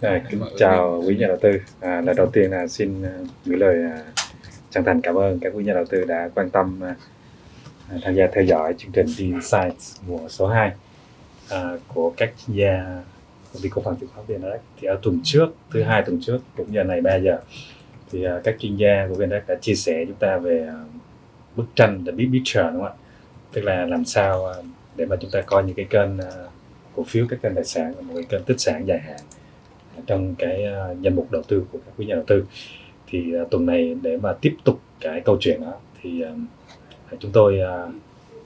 À, kính chào quý nhà đầu tư. À, lời đầu tiên là xin à, gửi lời à, chân thành cảm ơn các quý nhà đầu tư đã quan tâm à, à, tham gia theo dõi chương trình Insights mùa số 2 à, của các chuyên gia công ty cổ phần chứng khoán VNDirect. Thì ở tuần trước, thứ hai tuần trước cũng giờ này 3 giờ thì à, các chuyên gia của VNDirect đã chia sẻ chúng ta về bức tranh the big picture đúng không ạ? Tức là làm sao để mà chúng ta coi những cái kênh cổ phiếu các kênh tài sản là một cái kênh tích sản dài hạn trong cái à, danh mục đầu tư của các quý nhà đầu tư. Thì à, tuần này để mà tiếp tục cái câu chuyện đó thì à, chúng tôi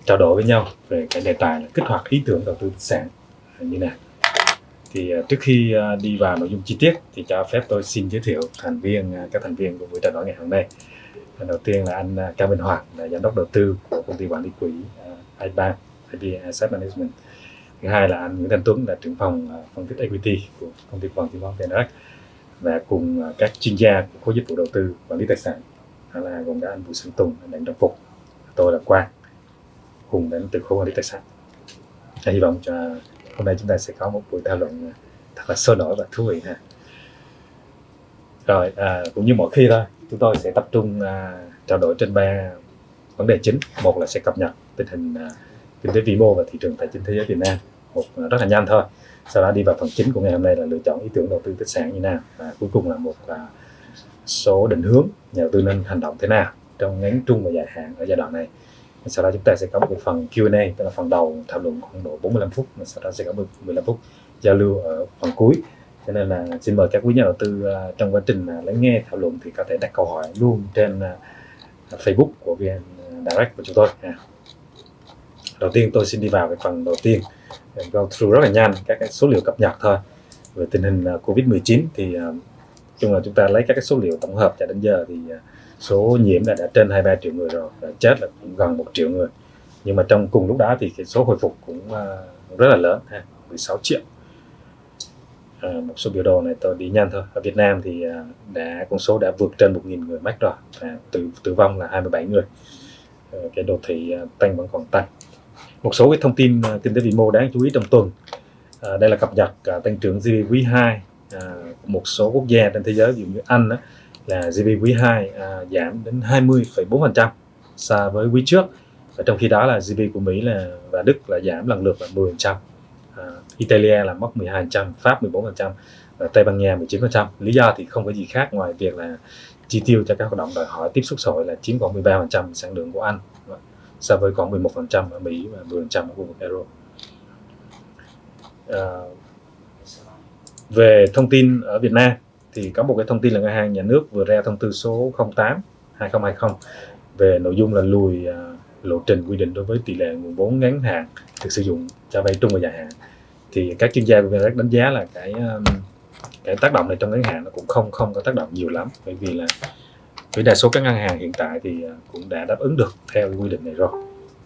trao đổi với nhau về cái đề tài là kích hoạt ý tưởng đầu tư sản như nào thì trước khi đi vào nội dung chi tiết thì cho phép tôi xin giới thiệu thành viên các thành viên của buổi trao đổi ngày hôm nay. Đầu tiên là anh Cao Minh Hoàng là giám đốc đầu tư của công ty quản lý quỹ iba IB Asset Management thứ hai là anh Nguyễn Thanh Tuấn là trưởng phòng à, phân tích equity của công ty quản chứng khoán VNDirect và cùng à, các chuyên gia của khối dịch vụ đầu tư quản lý tài sản đó là gồm cả anh Bùi Xuân Tùng, anh Đặng Trọng Phục, tôi là Quang cùng đến từ khối quản lý tài sản. Và hy vọng cho hôm nay chúng ta sẽ có một buổi thảo luận à, thật là sôi nổi và thú vị ha. Rồi à, cũng như mọi khi thôi, chúng tôi sẽ tập trung à, trao đổi trên ba vấn đề chính. Một là sẽ cập nhật tình hình à, kinh tế vĩ mô và thị trường tài chính thế giới Việt Nam một rất là nhanh thôi. Sau đó đi vào phần chính của ngày hôm nay là lựa chọn ý tưởng đầu tư tích sản như nào và cuối cùng là một à, số định hướng nhà đầu tư nên hành động thế nào trong ngắn, trung và dài hạn ở giai đoạn này. Sau đó chúng ta sẽ có một phần Q&A tức là phần đầu thảo luận khoảng độ 45 phút, và sau đó sẽ có 15 phút giao lưu ở phần cuối. Cho nên là xin mời các quý nhà đầu tư à, trong quá trình à, lắng nghe, thảo luận thì có thể đặt câu hỏi luôn trên Facebook của VN Direct của chúng tôi. Đầu tiên tôi xin đi vào cái phần đầu tiên go through rất là nhanh các cái số liệu cập nhật thôi. Về tình hình à, Covid-19 thì à, chung là chúng ta lấy các cái số liệu tổng hợp cho đến giờ thì à, số nhiễm là đã trên 23 triệu người rồi và chết là cũng gần một triệu người. Nhưng mà trong cùng lúc đó thì cái số hồi phục cũng rất là lớn ha 16 triệu. À, một số biểu đồ này tôi đi nhanh thôi. Ở Việt Nam thì đã con số đã vượt trên 1.000 người mắc rồi và tử tử vong là 27 người. Ờ, cái đồ thị tăng vẫn còn tăng một số cái thông tin à, kinh tế vĩ mô đáng chú ý trong tuần. À, đây là cập nhật à, tăng trưởng GDP quý 2 à, một số quốc gia trên thế giới ví dụ như Anh đó, là GDP quý 2 à, giảm đến 20,4% so với quý trước. Và trong khi đó là GDP của Mỹ là và Đức là giảm lần lượt là 10%, à, Italia là mất 12%, Pháp 14% và Tây Ban Nha 19%. Lý do thì không có gì khác ngoài việc là chi tiêu cho các hoạt động đòi hỏi tiếp xúc xã hội là chiếm khoảng 13% sản lượng của Anh so với khoảng 11% ở Mỹ và 10% ở khu vực Euro. À, về thông tin ở Việt Nam thì có một cái thông tin là ngân hàng nhà nước vừa ra thông tư số 08 2020 về nội dung là lùi à, lộ trình quy định đối với tỷ lệ nguồn vốn ngắn hạn được sử dụng cho vay trung và dài hạn thì các chuyên gia của VNREX đánh giá là cái à, cái tác động này trong ngắn hạn nó cũng không không có tác động nhiều lắm bởi vì là với đa số các ngân hàng hiện tại thì à, cũng đã đáp ứng được theo quy định này rồi.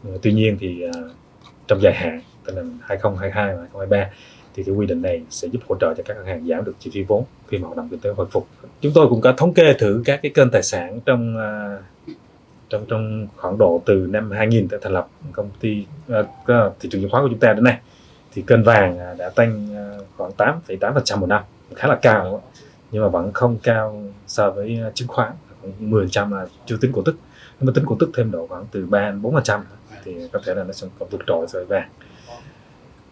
Ờ, tuy nhiên thì à, trong dài hạn tức là 2022 và 2023 thì cái quy định này sẽ giúp hỗ trợ cho các ngân hàng giảm được chi phí vốn khi mà hoạt động kinh tế hồi phục. Chúng tôi cũng có thống kê thử các cái kênh tài sản trong à, trong trong khoảng độ từ năm 2000 tới thành lập công ty uh, thị trường chứng khoán của chúng ta đến nay thì kênh vàng đã tăng khoảng 8,8% một năm khá là cao nhưng mà vẫn không cao so với chứng khoán. 10% là chưa tính cổ tức. Nếu mà tính cổ tức thêm độ khoảng từ 3 đến 4% thì có thể là nó sẽ còn vượt trội so với vàng.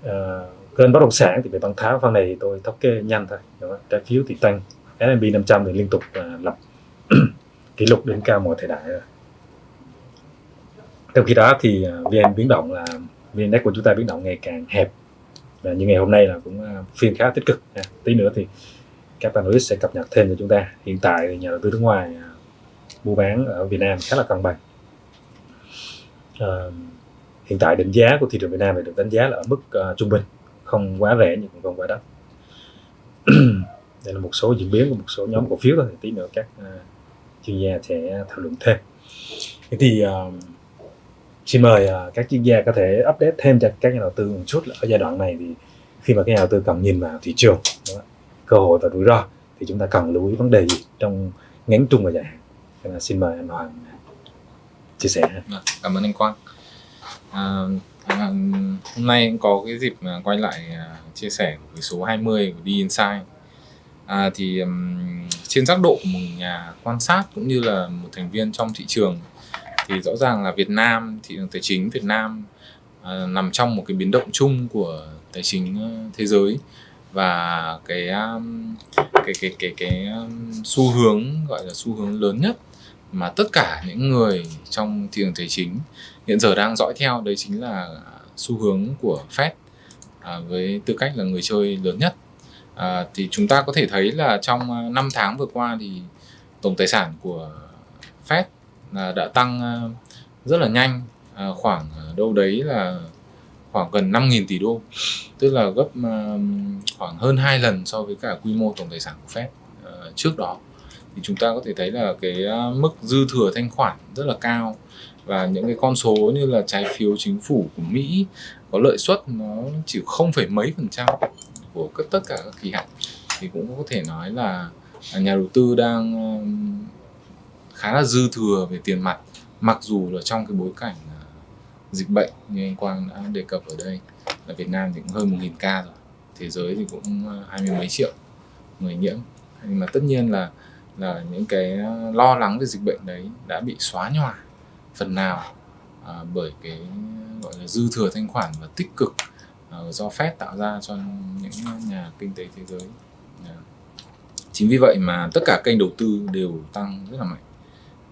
À, kênh bất động sản thì về bán tháo phần này thì tôi thống kê nhanh thôi. Trái phiếu thì tăng S&P 500 thì liên tục uh, lập kỷ lục đến cao mọi thời đại rồi. Trong khi đó thì à, VN biến động là VN Index của chúng ta biến động ngày càng hẹp. Và như ngày hôm nay là cũng à, phiên khá tích cực nha. tí nữa thì các analyst sẽ cập nhật thêm cho chúng ta. Hiện tại thì nhà đầu tư nước ngoài mua bán ở Việt Nam khá là cân bằng. À, hiện tại định giá của thị trường Việt Nam thì được đánh giá là ở mức uh, trung bình không quá rẻ nhưng cũng không quá đắt. Đây là một số diễn biến của một số nhóm cổ phiếu thôi tí nữa các uh, chuyên gia sẽ thảo luận thêm. Thế thì uh, xin mời uh, các chuyên gia có thể update thêm cho các nhà đầu tư một chút ở giai đoạn này thì khi mà các nhà đầu tư cần nhìn vào thị trường cơ hội và rủi ro thì chúng ta cần lưu ý vấn đề gì trong ngắn trung và dài hạn? Thế là xin mời anh Hoàng chia sẻ. Vâng, cảm ơn anh Quang. À, à, hôm nay có cái dịp quay lại à, chia sẻ với số 20 của đi inside à, thì um, trên giác độ của một nhà quan sát cũng như là một thành viên trong thị trường thì rõ ràng là Việt Nam thị trường tài chính Việt Nam uh, nằm trong một cái biến động chung của tài chính à, thế giới và cái um, cái cái cái cái xu hướng gọi là xu hướng lớn nhất mà tất cả những người trong thị trường tài chính hiện giờ đang dõi theo đấy chính là xu hướng của Fed à, với tư cách là người chơi lớn nhất. À, thì chúng ta có thể thấy là trong à, 5 tháng vừa qua thì tổng tài sản của Fed là đã tăng à, rất là nhanh à, khoảng à, đâu đấy là khoảng gần 5.000 tỷ đô. Tức là gấp khoảng hơn hai lần so với cả quy mô tổng tài sản của Fed trước đó thì chúng ta có thể thấy là cái à, mức dư thừa thanh khoản rất là cao. Và những cái con số như là trái phiếu chính phủ của Mỹ có lợi suất nó chỉ không phải mấy phần trăm của tất cả các kỳ hạn. Thì cũng có thể nói là nhà đầu tư đang à, khá là dư thừa về tiền mặt mặc dù là trong cái bối cảnh à, dịch bệnh như anh Quang đã đề cập ở đây là Việt Nam thì cũng hơn 1.000 ca rồi thế giới thì cũng à, hai mươi mấy triệu người nhiễm. Nhưng mà tất nhiên là là những cái ờ, lo lắng về dịch bệnh đấy đã bị xóa nhòa phần nào à, bởi cái gọi là dư thừa thanh khoản và tích cực à, do Fed tạo ra cho những nhà kinh tế thế giới. À. Chính vì vậy mà tất cả kênh đầu tư đều tăng rất là mạnh.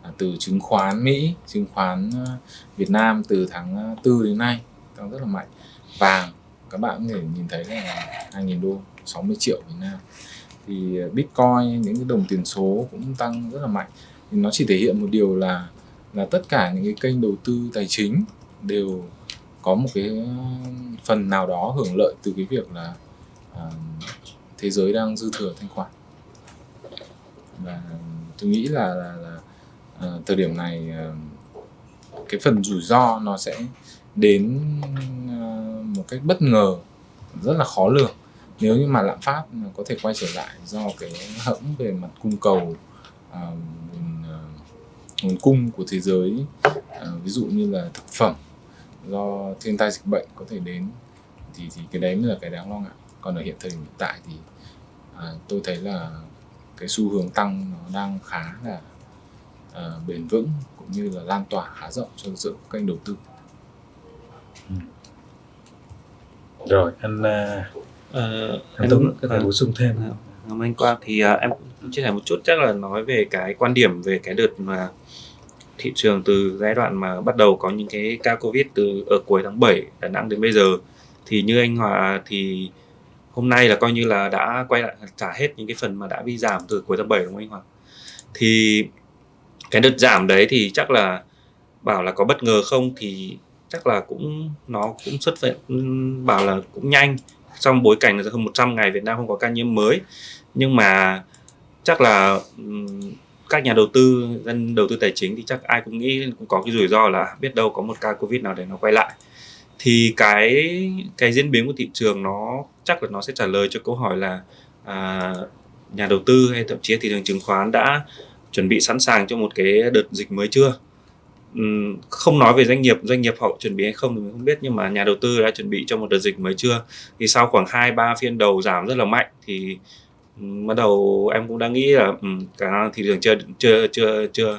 À, từ chứng khoán Mỹ, chứng khoán ờ, Việt Nam từ tháng ờ, 4 đến nay tăng rất là mạnh. Vàng các bạn có thể nhìn thấy là 2.000 đô, 60 triệu Việt Nam. Thì Bitcoin, những cái đồng tiền số cũng tăng rất là mạnh. Thì nó chỉ thể hiện một điều là là tất cả những cái kênh đầu tư tài chính đều có một cái phần nào đó hưởng lợi từ cái việc là à, thế giới đang dư thừa thanh khoản và tôi nghĩ là, là, là à, thời điểm này à, cái phần rủi ro nó sẽ đến à, một cách bất ngờ rất là khó lường nếu như mà lạm phát có thể quay trở lại do cái hẫng về mặt cung cầu uh, nguồn cung của thế giới à, ví dụ như là thực phẩm do thiên tai dịch bệnh có thể đến thì thì cái đấy mới là cái đáng lo ngại còn ở hiện thời hiện tại thì à, tôi thấy là cái xu hướng tăng nó đang khá là à, bền vững cũng như là lan tỏa khá rộng cho giữa kênh đầu tư ừ. rồi anh uh, uh, anh Tuấn có thể bổ sung thêm. Cảm anh Quang. Thì uh, em chia sẻ một chút chắc là nói về cái quan điểm về cái đợt mà thị trường từ giai đoạn mà bắt đầu có những cái ca Covid từ ở cuối tháng 7 Đà Nẵng đến bây giờ. Thì như anh Hòa thì hôm nay là coi như là đã quay lại trả hết những cái phần mà đã bị giảm từ cuối tháng 7 đúng không anh Hòa? Thì cái đợt giảm đấy thì chắc là bảo là có bất ngờ không? Thì chắc là cũng nó cũng xuất hiện bảo là cũng nhanh trong bối cảnh là hơn 100 ngày Việt Nam không có ca nhiễm mới. Nhưng mà chắc là các nhà đầu tư dân đầu tư tài chính thì chắc ai cũng nghĩ cũng có cái rủi ro là biết đâu có một ca covid nào để nó quay lại. Thì cái cái diễn biến của thị trường nó chắc là nó sẽ trả lời cho câu hỏi là à, nhà đầu tư hay thậm chí thị trường chứng khoán đã chuẩn bị sẵn sàng cho một cái đợt dịch mới chưa? Không nói về doanh nghiệp doanh nghiệp họ chuẩn bị hay không thì mình không biết nhưng mà nhà đầu tư đã chuẩn bị cho một đợt dịch mới chưa? Thì sau khoảng 2 3 phiên đầu giảm rất là mạnh thì bắt đầu em cũng đã nghĩ là um, cả thị trường chưa chưa chưa chưa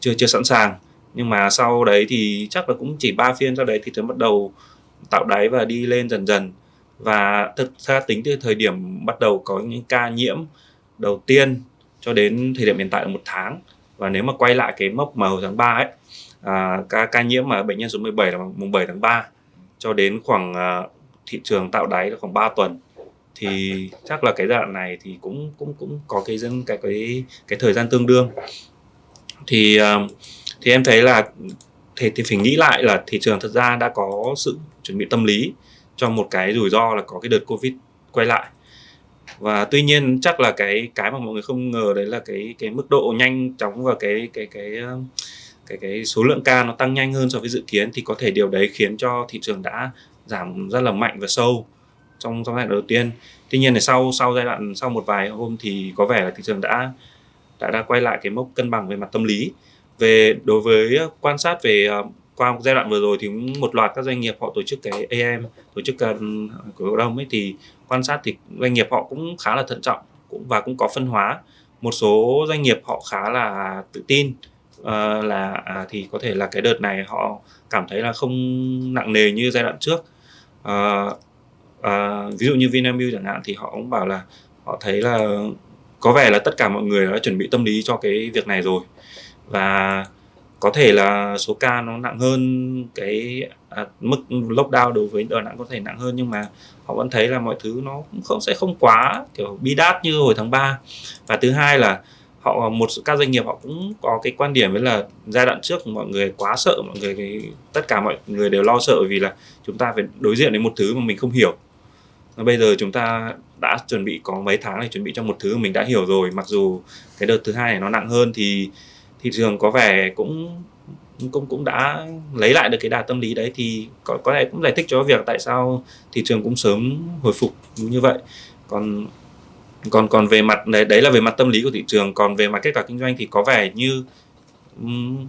chưa chưa sẵn sàng. Nhưng mà sau đấy thì chắc là cũng chỉ ba phiên sau đấy thị trường bắt đầu tạo đáy và đi lên dần dần. Và thực ra tính từ thời điểm bắt đầu có những ca nhiễm đầu tiên cho đến thời điểm hiện tại là một tháng. Và nếu mà quay lại cái mốc mà hồi tháng 3 ấy à, ca ca nhiễm mà bệnh nhân số 17 là mùng 7 tháng 3 cho đến khoảng à, thị trường tạo đáy là khoảng 3 tuần. Thì chắc là cái giai đoạn này thì cũng cũng cũng có cái dân cái cái cái thời gian tương đương. Thì à, thì em thấy là thì, thì phải nghĩ lại là thị trường thật ra đã có sự chuẩn bị tâm lý cho một cái rủi ro là có cái đợt covid quay lại. Và tuy nhiên chắc là cái cái mà mọi người không ngờ đấy là cái cái mức độ nhanh chóng và cái cái cái cái cái cái số lượng ca nó tăng nhanh hơn so với dự kiến thì có thể điều đấy khiến cho thị trường đã giảm rất là mạnh và sâu trong trong giai đoạn đầu tiên. Tuy nhiên là sau sau giai đoạn, sau một vài hôm thì có vẻ là thị trường đã đã đã quay lại cái mốc cân bằng về mặt tâm lý. Về, đối với quan sát về ờ, qua qua giai đoạn vừa rồi thì một loạt các doanh nghiệp họ tổ chức cái AM tổ chức cần của cổ đông ấy thì quan sát thì doanh nghiệp họ cũng khá là thận trọng cũng, và cũng có phân hóa. Một số doanh nghiệp họ khá là tự tin uh, là à, thì có thể là cái đợt này họ cảm thấy là không nặng nề như giai đoạn trước. Uh, uh, ví dụ như Vinamilk chẳng hạn thì họ cũng bảo là họ thấy là có vẻ là tất cả mọi người đã chuẩn bị tâm lý cho cái việc này rồi. Và có thể là số ca nó nặng hơn cái à, mức lockdown đối với Đà Nẵng có thể nặng hơn nhưng mà họ vẫn thấy là mọi thứ nó cũng không sẽ không quá kiểu bi đát như hồi tháng 3 và thứ hai là họ một các doanh nghiệp họ cũng có cái quan điểm với là giai đoạn trước mọi người quá sợ mọi người cái, tất cả mọi người đều lo sợ vì là chúng ta phải đối diện với một thứ mà mình không hiểu. Và bây giờ chúng ta đã chuẩn bị có mấy tháng để chuẩn bị cho một thứ mình đã hiểu rồi mặc dù cái đợt thứ hai này nó nặng hơn thì thị trường có vẻ cũng cũng cũng đã lấy lại được cái đà tâm lý đấy thì có có lẽ cũng giải thích cho việc tại sao thị trường cũng sớm hồi phục như vậy. Còn còn còn về mặt đấy đấy là về mặt tâm lý của thị trường. Còn về mặt kết quả kinh doanh thì có vẻ như um,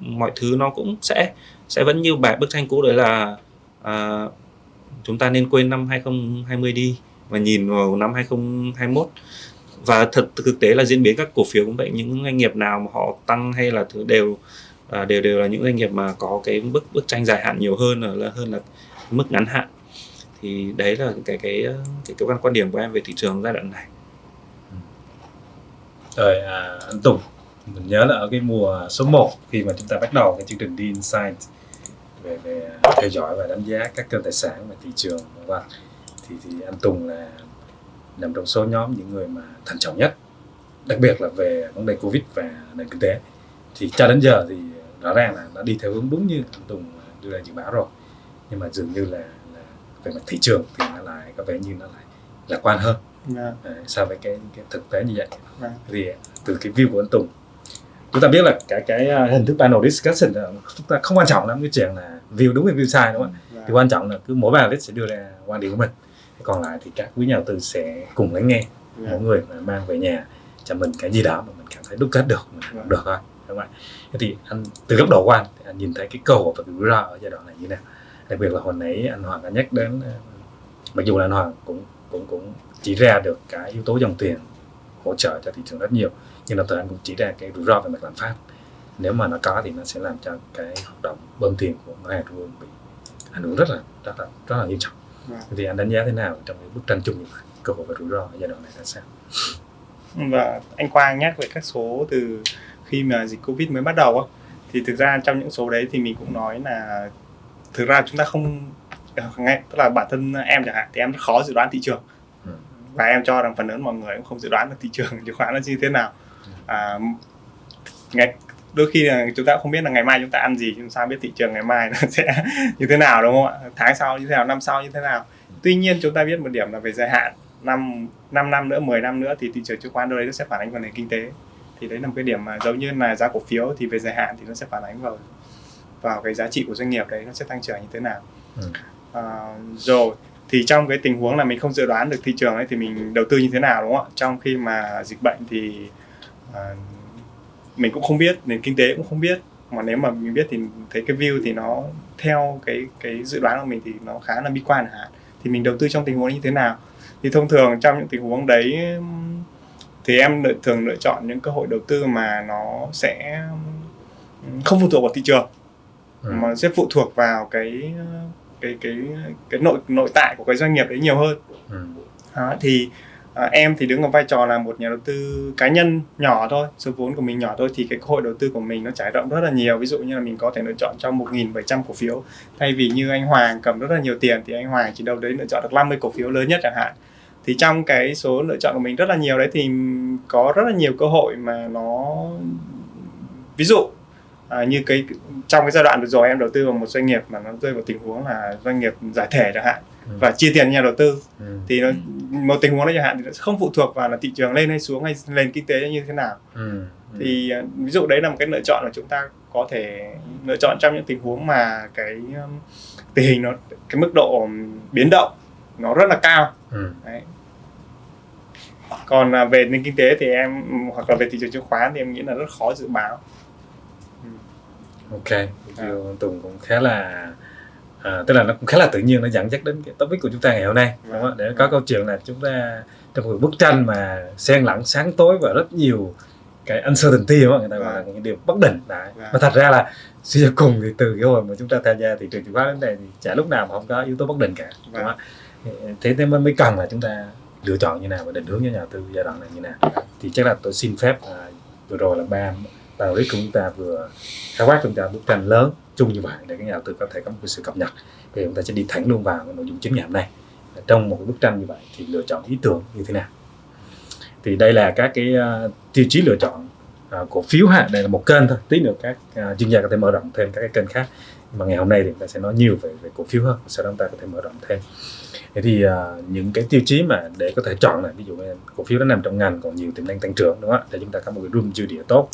mọi thứ nó cũng sẽ sẽ vẫn như bài bức tranh cũ đấy là uh, chúng ta nên quên năm 2020 đi và nhìn vào năm 2021 và thật thực tế là diễn biến các cổ phiếu cũng vậy. Những doanh nghiệp nào mà họ tăng hay là thứ đều à, đều đều là những doanh nghiệp mà có cái bức bức tranh dài hạn nhiều hơn là hơn là mức ngắn hạn thì đấy là cái cái cái cái quan quan điểm của em về thị trường giai đoạn này. Rồi à, anh Tùng mình nhớ là ở cái mùa số 1 khi mà chúng ta bắt đầu cái chương trình đi Insight về về theo dõi và đánh giá các kênh tài sản và thị trường và thì thì anh Tùng là nằm trong số nhóm những người mà thận trọng nhất đặc biệt là về vấn đề covid và nền kinh tế. Thì cho đến giờ thì rõ ràng là nó đi theo hướng đúng như anh Tùng đưa ra dự báo rồi nhưng mà dường như là về mặt thị trường thì nó lại có vẻ như nó lại lạc quan hơn yeah. Dạ. so với cái, cái thực tế như vậy yeah. Dạ. thì từ cái view của anh Tùng chúng ta biết là cái cái à, hình thức panel discussion là chúng ta không quan trọng lắm cái chuyện là view đúng hay view sai đúng không ạ yeah. thì quan trọng là cứ mỗi panelist sẽ đưa ra quan điểm của mình còn lại thì các quý nhà đầu tư sẽ cùng lắng nghe yeah. mỗi người mà mang về nhà cho mình cái gì đó mà mình cảm thấy đúc kết được mình yeah. được thôi đúng không ạ thì anh từ góc độ của anh thì anh nhìn thấy cái cơ hội và cái rủi ro ở giai đoạn này như thế nào đặc biệt là hồi nãy anh Hoàng đã nhắc đến ờ, mặc dù là anh Hoàng cũng cũng cũng chỉ ra được cái yếu tố dòng tiền hỗ trợ cho thị trường rất nhiều nhưng đồng thời anh cũng chỉ ra cái rủi ro về mặt lạm phát. Nếu mà nó có thì nó sẽ làm cho cái hoạt động bơm tiền của ngân hàng trung ương bị ảnh hưởng rất là rất là rất là nghiêm trọng. Vâng. thì anh đánh giá thế nào trong cái bức tranh chung như vậy cơ hội và rủi ro ở giai đoạn này là sao? Và anh Quang nhắc về các số từ khi mà dịch Covid mới bắt đầu thì thực ra trong những số đấy thì mình cũng nói là thực ra chúng ta không ngay tức là bản thân em chẳng hạn thì em rất khó dự đoán thị trường. Ừ. và em cho rằng phần lớn mọi người cũng không dự đoán được thị trường chứng khoán nó như thế nào. Ừ. à, ngày đôi khi là chúng ta không biết là ngày mai chúng ta ăn gì chúng sao biết thị trường ngày mai nó sẽ như thế nào đúng không ạ? Tháng sau như thế nào năm sau như thế nào? Tuy nhiên chúng ta biết một điểm là về dài hạn năm 5 năm nữa 10 năm nữa thì thị trường chứng khoán đâu đấy nó sẽ phản ánh vào nền kinh tế. Thì đấy là một cái điểm mà giống như là giá cổ phiếu thì về dài hạn thì nó sẽ phản ánh vào vào cái giá trị của doanh nghiệp đấy nó sẽ tăng trưởng như thế nào. Ừ. à, rồi thì trong cái tình huống là mình không dự đoán được thị trường ấy thì mình đầu tư như thế nào đúng không ạ? Trong khi mà dịch bệnh thì uh, mình cũng không biết nền kinh tế cũng không biết. Mà nếu mà mình biết thì thấy cái view thì nó theo cái cái dự đoán của mình thì nó khá là bi quan hạn thì mình đầu tư trong tình huống như thế nào? Thì thông thường trong những tình huống đấy thì em thường lựa chọn những cơ hội đầu tư mà nó sẽ không phụ thuộc vào thị trường ừ. mà sẽ phụ thuộc vào cái cái cái cái nội nội tại của cái doanh nghiệp đấy nhiều hơn ừ. đó, thì à, em thì đứng ở vai trò là một nhà đầu tư cá nhân nhỏ thôi số vốn của mình nhỏ thôi thì cái cơ hội đầu tư của mình nó trải rộng rất là nhiều ví dụ như là mình có thể lựa chọn trong 1.700 cổ phiếu thay vì như anh Hoàng cầm rất là nhiều tiền thì anh Hoàng chỉ đâu đấy lựa chọn được 50 cổ phiếu lớn nhất chẳng hạn thì trong cái số lựa chọn của mình rất là nhiều đấy thì có rất là nhiều cơ hội mà nó ví dụ à, như cái trong cái giai đoạn vừa rồi em đầu tư vào một doanh nghiệp mà nó rơi vào tình huống là doanh nghiệp giải thể chẳng hạn ừ. và chia tiền nhà đầu tư ừ. thì nó, một tình huống đó chẳng hạn thì nó không phụ thuộc vào là thị trường lên hay xuống hay nền kinh tế như thế nào ừ. Ừ. thì à, ví dụ đấy là một cái lựa chọn mà chúng ta có thể lựa chọn trong những tình huống mà cái um, tình hình nó cái mức độ biến động nó rất là cao ừ. đấy. còn à, về nền kinh tế thì em hoặc là về thị trường chứng khoán thì em nghĩ là rất khó dự báo ok à. tùng cũng khá là à, tức là nó cũng khá là tự nhiên nó dẫn dắt đến cái topic của chúng ta ngày hôm nay đúng không? để có câu chuyện là chúng ta trong một bức tranh mà xen lẫn sáng tối và rất nhiều cái uncertainty đúng không? người ta gọi là Vâng. những điều bất định đấy. Vâng. mà thật ra là suy cho cùng thì từ cái hồi mà chúng ta tham gia thị trường chứng khoán đến đây thì chả lúc nào mà không có yếu tố bất định cả đúng không? thế nên mới mới cần là chúng ta lựa chọn như nào và định hướng cho nhà đầu tư giai đoạn này như nào thì chắc là tôi xin phép à, vừa rồi là ba và đấy của chúng ta vừa khái quát chúng ta bức tranh lớn chung như vậy để các nhà đầu tư có thể có một sự cập nhật. Thì chúng ta sẽ đi thẳng luôn vào nội dung chính ngày hôm nay. Trong một cái bức tranh như vậy thì lựa chọn ý tưởng như thế nào? Thì đây là các cái uh, tiêu chí lựa chọn uh, cổ phiếu ha. Đây là một kênh thôi. Tí nữa các uh, chuyên gia có thể mở rộng thêm các cái kênh khác. Nhưng mà ngày hôm nay thì chúng ta sẽ nói nhiều về, về cổ phiếu hơn. Sau đó chúng ta có thể mở rộng thêm. Thế thì uh, những cái tiêu chí mà để có thể chọn là ví dụ cổ phiếu nó nằm trong ngành còn nhiều tiềm năng tăng trưởng đúng không ạ? Để chúng ta có một cái room dư địa tốt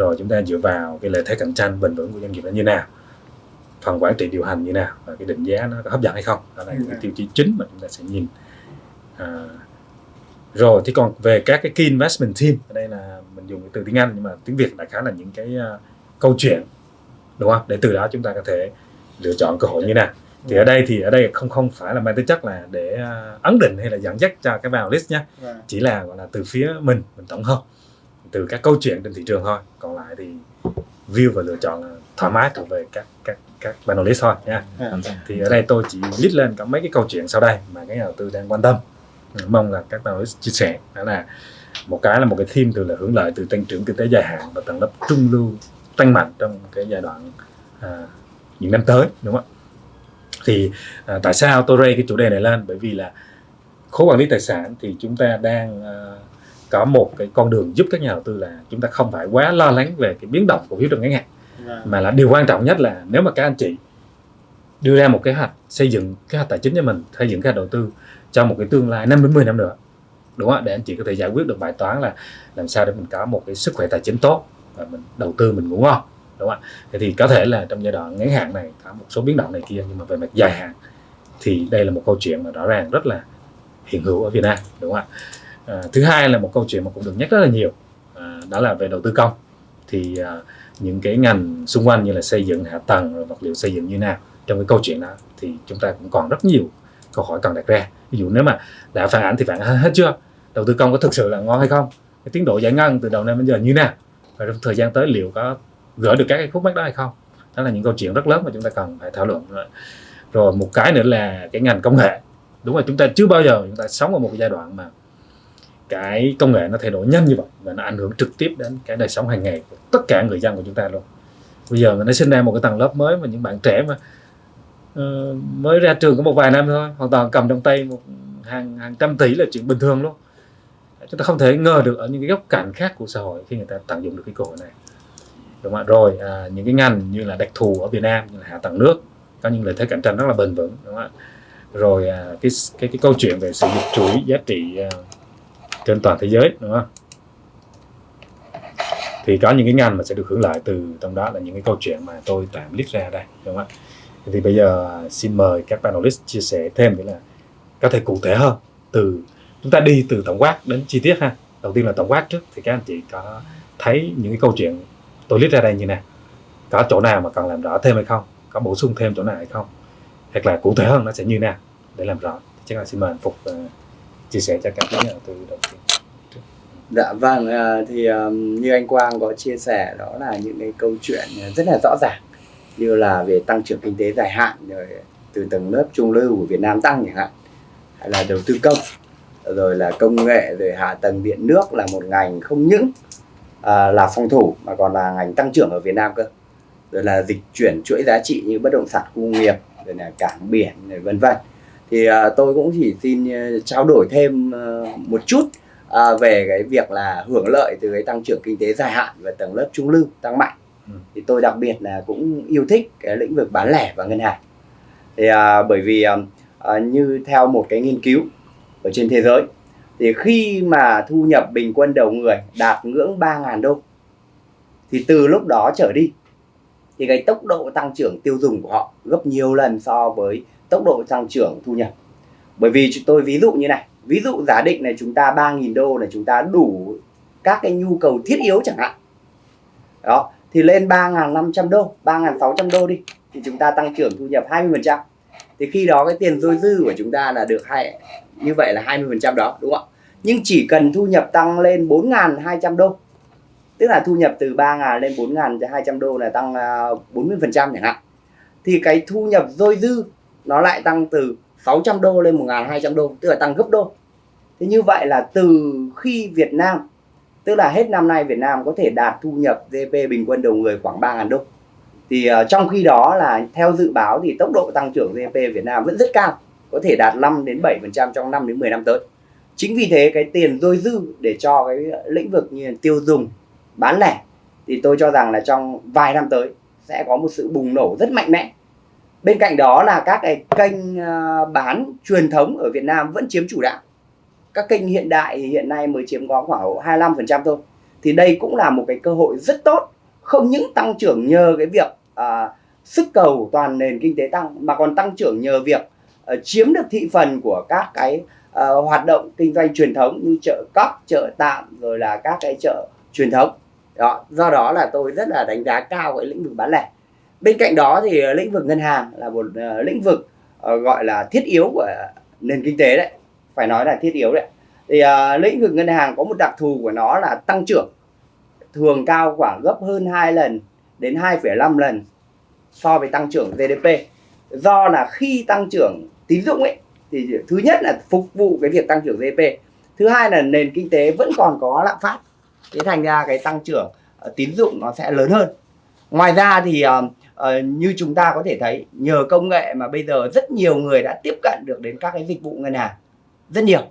rồi chúng ta dựa vào cái lợi thế cạnh tranh bền vững của doanh nghiệp nó như nào phần quản trị điều hành như nào và cái định giá nó có hấp dẫn hay không. Đó là những cái tiêu chí chính mà chúng ta sẽ nhìn. À, rồi thì còn về các cái key investment team ở đây là mình dùng cái từ tiếng Anh nhưng mà tiếng Việt đại khái là những cái uh, câu chuyện đúng không? Để từ đó chúng ta có thể lựa chọn cơ hội như nào. Thì ở đây thì ở đây không không phải là mang tính chất là để uh, ấn định hay là dẫn dắt cho các vào list nhé Vâng. chỉ là gọi là từ phía mình mình tổng hợp từ các câu chuyện trên thị trường thôi. Còn lại thì view và lựa chọn là thoải mái thuộc về các các các panelist thôi nha. Vâng. thì ở đây tôi chỉ list lên có mấy cái câu chuyện sau đây mà các nhà đầu tư đang quan tâm. Mong là các panelist chia sẻ. Đó là một cái là một cái theme từ là hưởng lợi từ tăng trưởng kinh tế dài hạn và tầng lớp trung lưu tăng mạnh trong cái giai đoạn à, những năm tới đúng không ạ? Thì à, tại sao tôi raise cái chủ đề này lên? Bởi vì là khối quản lý tài sản thì chúng ta đang à, có một cái con đường giúp các nhà đầu tư là chúng ta không phải quá lo lắng về cái biến động cổ phiếu trong ngắn hạn. Vâng. mà là điều quan trọng nhất là nếu mà các anh chị đưa ra một kế hoạch xây dựng kế hoạch tài chính cho mình xây dựng kế hoạch đầu tư cho một cái tương lai 5 đến 10 năm nữa đúng không ạ? Để anh chị có thể giải quyết được bài toán là làm sao để mình có một cái sức khỏe tài chính tốt và mình đầu tư mình ngủ ngon đúng không ạ? Thì có thể là trong giai đoạn ngắn hạn này có một số biến động này kia nhưng mà về mặt dài hạn thì đây là một câu chuyện mà rõ ràng rất là hiện hữu ở Việt Nam đúng không ạ à, thứ hai là một câu chuyện mà cũng được nhắc rất là nhiều. À, đó là về đầu tư công. Thì à, những cái ngành xung quanh như là xây dựng hạ tầng rồi vật liệu xây dựng như nào trong cái câu chuyện đó thì chúng ta cũng còn rất nhiều câu hỏi cần đặt ra. Ví dụ nếu mà đã phản ảnh thì phản ánh hết chưa? Đầu tư công có thực sự là ngon hay không? Cái tiến độ giải ngân từ đầu năm đến giờ như nào? Và trong thời gian tới liệu có gỡ được các cái khúc mắc đó hay không? Đó là những câu chuyện rất lớn mà chúng ta cần phải thảo luận. Rồi, rồi một cái nữa là cái ngành công nghệ. Đúng là chúng ta chưa bao giờ chúng ta sống ở một cái giai đoạn mà cái công nghệ nó thay đổi nhanh như vậy và nó ảnh hưởng trực tiếp đến cái đời sống hàng ngày của tất cả người dân của chúng ta luôn. Bây giờ nó sinh ra một cái tầng lớp mới mà những bạn trẻ mà uh, mới ra trường có một vài năm thôi hoàn toàn cầm trong tay một hàng hàng trăm tỷ là chuyện bình thường luôn. Chúng ta không thể ngờ được ở những cái góc cạnh khác của xã hội khi người ta tận dụng được cái cơ hội này. Đúng không ạ? Rồi à, những cái ngành như là đặc thù ở Việt Nam như là hạ tầng nước có những lợi thế cạnh tranh rất là bền vững đúng không ạ? Rồi à, cái cái cái câu chuyện về sử dụng chuỗi giá trị à, trên toàn thế giới đúng không? Thì có những cái ngành mà sẽ được hưởng lợi từ trong đó là những cái câu chuyện mà tôi tạm list ra đây đúng không ạ? Thì bây giờ xin mời các panelist chia sẻ thêm nghĩa là có thể cụ thể hơn từ chúng ta đi từ tổng quát đến chi tiết ha. Đầu tiên là tổng quát trước thì các anh chị có thấy những cái câu chuyện tôi list ra đây như này có chỗ nào mà cần làm rõ thêm hay không? Có bổ sung thêm chỗ nào hay không? Hoặc là cụ thể hơn nó sẽ như nào? Để làm rõ. Chắc là xin mời anh phục uh, chia sẻ cho các nhà đầu tư đầu tiên Dạ vâng, à, thì à, như anh Quang có chia sẻ đó là những cái câu chuyện rất là rõ ràng. Như là về tăng trưởng kinh tế dài hạn rồi từ tầng lớp trung lưu của Việt Nam tăng chẳng hạn hay là đầu tư công rồi là công nghệ rồi hạ tầng điện nước là một ngành không những à, là phòng thủ mà còn là ngành tăng trưởng ở Việt Nam cơ. Rồi là dịch chuyển chuỗi giá trị như bất động sản khu nghiệp rồi là cảng biển rồi vân vân thì à, tôi cũng chỉ xin uh, trao đổi thêm uh, một chút à, về cái việc là hưởng lợi từ cái tăng trưởng kinh tế dài hạn và tầng lớp trung lưu tăng mạnh Ừ. thì tôi đặc biệt là cũng yêu thích cái lĩnh vực bán lẻ và ngân hàng thì à, bởi vì à, à, như theo một cái nghiên cứu ở trên thế giới thì khi mà thu nhập bình quân đầu người đạt ngưỡng 3.000 đô thì từ lúc đó trở đi thì cái tốc độ tăng trưởng tiêu dùng của họ gấp nhiều lần so với tốc độ tăng trưởng thu nhập. Bởi vì chúng tôi ví dụ như này ví dụ giả định này chúng ta 3.000 đô là chúng ta đủ các cái nhu cầu thiết yếu chẳng hạn. Đó thì lên 3.500 đô 3.600 đô đi thì chúng ta tăng trưởng thu nhập 20% thì khi đó cái tiền dôi dư của chúng ta là được hai như vậy là 20% đó đúng không ạ? Nhưng chỉ cần thu nhập tăng lên 4.200 đô tức là thu nhập từ 3.000 lên 4.200 đô là tăng à, 40% chẳng hạn thì cái thu nhập dôi dư nó lại tăng từ 600 đô lên 1.200 đô tức là tăng gấp đôi. Thế như vậy là từ khi Việt Nam tức là hết năm nay Việt Nam có thể đạt thu nhập GDP bình quân đầu người khoảng 3.000 đô. Thì uh, trong khi đó là theo dự báo thì tốc độ tăng trưởng GDP Việt Nam vẫn rất cao có thể đạt 5 đến 7% trong 5 đến 10 năm tới. Chính vì thế cái tiền dôi dư để cho cái lĩnh vực như tiêu dùng bán lẻ thì tôi cho rằng là trong vài năm tới sẽ có một sự bùng nổ rất mạnh mẽ bên cạnh đó là các cái kênh ờ, bán truyền thống ở Việt Nam vẫn chiếm chủ đạo các kênh hiện đại hiện nay mới chiếm có khoảng 25% thôi thì đây cũng là một cái cơ hội rất tốt không những tăng trưởng nhờ cái việc à, sức cầu toàn nền kinh tế tăng mà còn tăng trưởng nhờ việc à, chiếm được thị phần của các cái à, hoạt động kinh doanh truyền thống như chợ cóc, chợ tạm rồi là các cái chợ truyền thống. Đó, do đó là tôi rất là đánh giá cao cái lĩnh vực bán lẻ. Bên cạnh đó thì ờ, lĩnh vực ngân hàng là một ờ, lĩnh vực ờ, gọi là thiết yếu của nền kinh tế đấy, phải nói là thiết yếu đấy. Thì uh, lĩnh vực ngân hàng có một đặc thù của nó là tăng trưởng. Thường cao khoảng gấp hơn 2 lần đến 2,5 lần so với tăng trưởng GDP. Do là khi tăng trưởng tín dụng ấy thì thứ nhất là phục vụ cái việc tăng trưởng GDP thứ hai là nền kinh tế vẫn còn có lạm phát. Thế thành ra cái tăng trưởng uh, tín dụng nó sẽ lớn hơn. Ngoài ra thì uh, uh, như chúng ta có thể thấy nhờ công nghệ mà bây giờ rất nhiều người đã tiếp cận được đến các cái dịch vụ ngân hàng. Rất nhiều.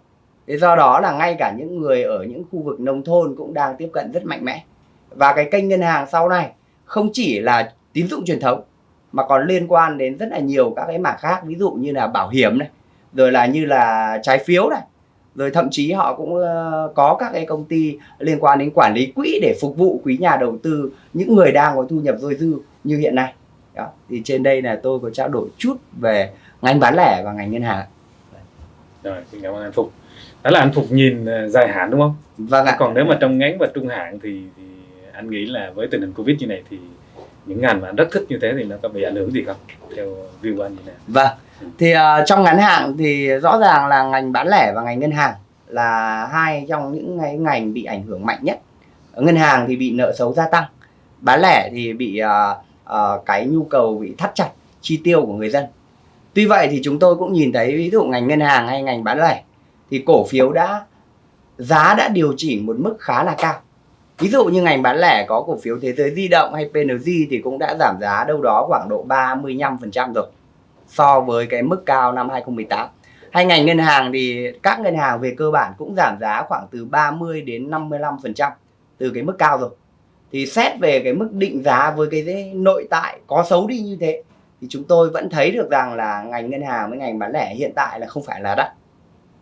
Thế do đó là ngay cả những người ở những khu vực nông thôn cũng đang tiếp cận rất mạnh mẽ. Và cái kênh ngân hàng sau này không chỉ là tín dụng truyền thống mà còn liên quan đến rất là nhiều các cái mảng khác ví dụ như là bảo hiểm này rồi là như là trái phiếu này rồi thậm chí họ cũng ờ, có các cái công ty liên quan đến quản lý quỹ để phục vụ quý nhà đầu tư những người đang có thu nhập dôi dư như hiện nay đó. Thì trên đây là tôi có trao đổi chút về ngành bán lẻ và ngành ngân hàng. Rồi xin cảm ơn anh Phục. Đó là anh Phục nhìn uh, dài hạn đúng không? Vâng ạ. Còn nếu mà trong ngắn và trung hạn thì, thì anh nghĩ là với tình hình Covid như này thì những ngành mà anh rất thích như thế thì nó có bị ảnh hưởng gì không? Theo view của anh như nào? Vâng. Thì uh, trong ngắn hạn thì rõ ràng là ngành bán lẻ và ngành ngân hàng là hai trong những cái ngành bị ảnh hưởng mạnh nhất. Ngân hàng thì bị nợ xấu gia tăng bán lẻ thì bị uh, uh, cái nhu cầu bị thắt chặt chi tiêu của người dân. Tuy vậy thì chúng tôi cũng nhìn thấy ví dụ ngành ngân hàng hay ngành bán lẻ thì cổ phiếu đã giá đã điều chỉnh một mức khá là cao. Ví dụ như ngành bán lẻ có cổ phiếu thế giới di động hay PNG thì cũng đã giảm giá đâu đó khoảng độ 35% rồi so với cái mức cao năm 2018 hay ngành ngân hàng thì các ngân hàng về cơ bản cũng giảm giá khoảng từ 30 đến 55% từ cái mức cao rồi thì xét về cái mức định giá với cái nội tại có xấu đi như thế thì chúng tôi vẫn thấy được rằng là ngành ngân hàng với ngành bán lẻ hiện tại là không phải là đắt.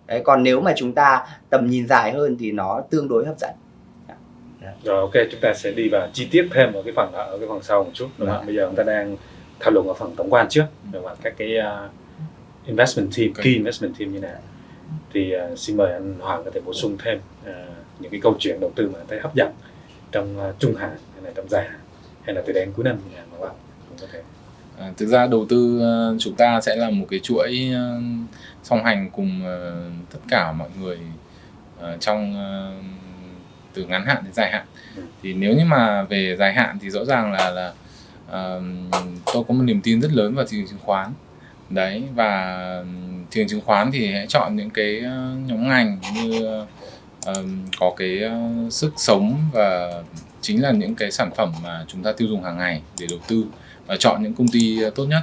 Đấy, còn nếu mà chúng ta tầm nhìn dài hơn thì nó tương đối hấp dẫn. Rồi ok chúng ta sẽ đi vào chi tiết thêm ở cái phần ở cái phần sau một chút. Đúng không? Bây giờ chúng ta đang thảo luận ở phần tổng quan trước về mặt các cái uh, investment team, key investment team như nào. Thì uh, xin mời anh Hoàng có thể bổ sung thêm uh, những cái câu chuyện đầu tư mà thấy hấp dẫn trong uh, trung hạn hay là trong dài hạn hay là từ đến cuối năm nào mà bạn cũng có thể. À, thực ra đầu tư uh, chúng ta sẽ là một cái chuỗi uh, song hành cùng tất cả mọi người trong từ ngắn hạn đến dài hạn. Ừ. thì nếu như mà về dài hạn thì rõ ràng là là uh, tôi có một niềm tin rất lớn vào thị trường chứng khoán. Đấy và thị trường chứng khoán thì hãy chọn những cái nhóm ngành như um, có cái uh, sức sống và chính là những cái sản phẩm mà chúng ta tiêu dùng hàng ngày để đầu tư và chọn những công ty ờ, tốt nhất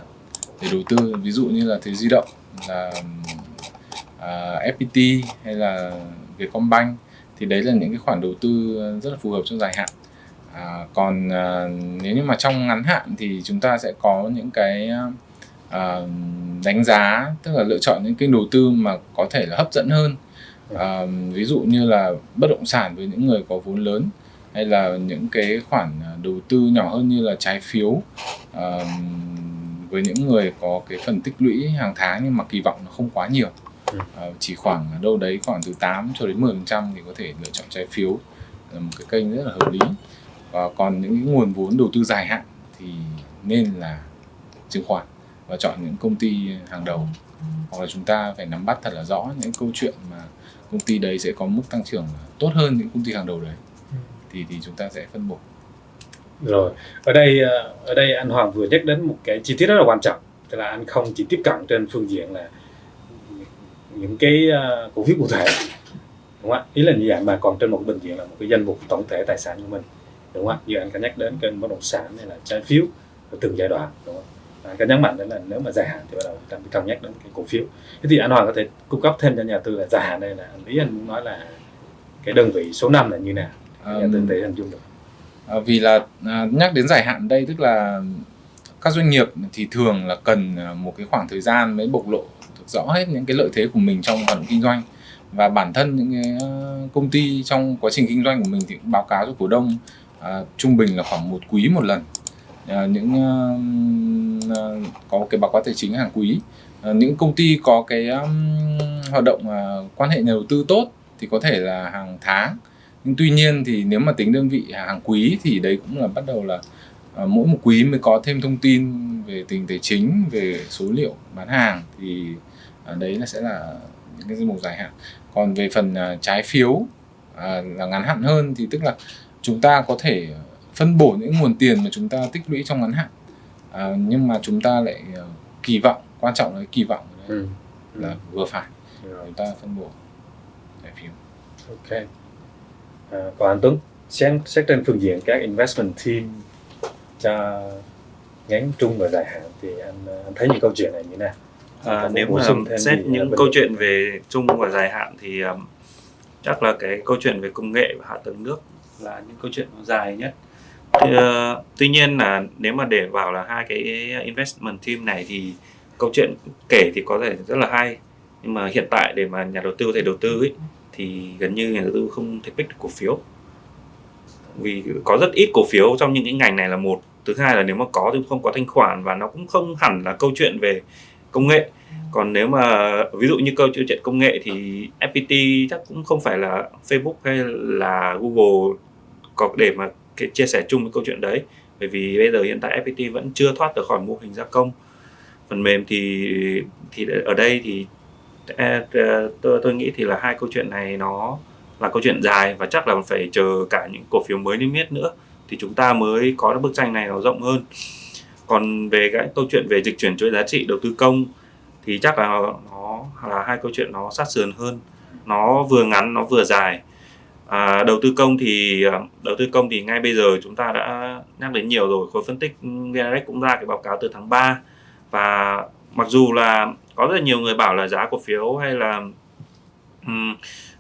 để đầu tư. Ví dụ như là thế di động là ờ, uh, FPT hay là Vietcombank thì đấy là những cái khoản đầu tư rất là phù hợp trong dài hạn. À, còn à, nếu như mà trong ngắn hạn thì chúng ta sẽ có những cái à, đánh giá tức là lựa chọn những kênh đầu tư mà có thể là hấp dẫn hơn à, ví dụ như là bất động sản với những người có vốn lớn hay là những cái khoản đầu tư nhỏ hơn như là trái phiếu à, với những người có cái phần tích lũy hàng tháng nhưng mà kỳ vọng nó không quá nhiều. À, chỉ khoảng đâu đấy khoảng từ 8 cho đến 10 phần trăm thì có thể lựa chọn trái phiếu là một cái kênh rất là hợp lý. Và còn những nguồn vốn đầu tư dài hạn thì nên là chứng khoán và chọn những công ty hàng đầu. Hoặc là chúng ta phải nắm bắt thật là rõ những câu chuyện mà công ty đấy sẽ có mức tăng trưởng tốt hơn những công ty hàng đầu đấy. Thì thì chúng ta sẽ phân bổ. Rồi ở đây ờ, ở đây anh Hoàng vừa nhắc đến một cái chi tiết rất là quan trọng tức là anh không chỉ tiếp cận trên phương diện là những cái ờ, cổ phiếu cụ thể đúng không ạ? Ý là như vậy mà còn trên một bệnh viện là một cái danh mục tổng thể tài sản của mình đúng không ạ? Như anh có nhắc đến kênh bất động sản hay là trái phiếu ở từng giai đoạn đúng không anh có nhấn mạnh đến là nếu mà dài hạn thì bắt đầu chúng ta cân nhắc đến cái cổ phiếu. Thế thì anh Hoàng có thể cung cấp thêm cho nhà tư là dài hạn đây là ý anh muốn nói là cái đơn vị số 5 là như nào? Nhà tư thể hình dung được. À, vì là à, nhắc đến dài hạn đây tức là các doanh nghiệp thì thường là cần à, một cái khoảng thời gian mới bộc lộ rõ hết những cái lợi thế của mình trong hoạt động kinh doanh. Và bản thân những cái à, công ty trong quá trình kinh doanh của mình thì cũng báo cáo cho cổ đông à, trung bình là khoảng một quý một lần. à, Ờ, những ờ, ờ, có cái báo cáo tài chính hàng quý. Những công ty có cái hoạt động quan hệ nhà đầu tư tốt thì có thể là hàng tháng. Nhưng tuy nhiên thì nếu mà tính đơn vị hàng quý thì đấy cũng là bắt đầu là à, mỗi một quý mới có thêm thông tin về tình tài chính về số liệu bán hàng thì à, đấy là sẽ là những cái danh mục dài hạn. Còn về phần à, trái phiếu à, là ngắn hạn hơn thì tức là chúng ta có thể phân bổ những nguồn tiền mà chúng ta tích lũy trong ngắn hạn à, nhưng mà chúng ta lại à, kỳ vọng quan trọng là cái kỳ vọng ở đây ừ. là vừa phải Rồi. chúng ta phân bổ trái phiếu Ok. À, còn anh Tuấn, xét, xét trên phương diện các investment team cho ngắn trung và dài hạn thì anh, anh thấy những câu chuyện này như thế nào? À, nếu mà xét những câu chuyện về chung và dài hạn thì um, chắc là cái câu chuyện về công nghệ và hạ tầng nước là những câu chuyện dài nhất. Thì, uh, tuy nhiên là nếu mà để vào là hai cái investment team này thì câu chuyện kể thì có thể rất là hay. Nhưng mà hiện tại để mà nhà đầu tư có thể đầu tư ấy, thì gần như nhà đầu tư không thể pick được cổ phiếu. Vì có rất ít cổ phiếu trong những cái ngành này là một. Thứ hai là nếu mà có thì không có thanh khoản và nó cũng không hẳn là câu chuyện về công nghệ. Còn nếu mà ví dụ như câu chuyện công nghệ thì FPT chắc cũng không phải là Facebook hay là Google có để mà cái chia sẻ chung với câu chuyện đấy. Bởi vì bây giờ hiện tại FPT vẫn chưa thoát được khỏi mô hình gia công. Phần mềm thì thì ở đây thì à, à, tôi tôi nghĩ thì là hai câu chuyện này nó là câu chuyện dài và chắc là phải chờ cả những cổ phiếu mới niêm yết nữa thì chúng ta mới có được bức tranh này nó rộng hơn. Còn về cái câu chuyện về dịch chuyển chuỗi giá trị đầu tư công thì chắc là nó là hai câu chuyện nó sát sườn hơn. Nó vừa ngắn, nó vừa dài à, đầu tư công thì à, đầu tư công thì ngay bây giờ chúng ta đã nhắc đến nhiều rồi khối phân tích VNREX cũng ra cái báo cáo từ tháng 3 và mặc dù là có rất là nhiều người bảo là giá cổ phiếu hay là um,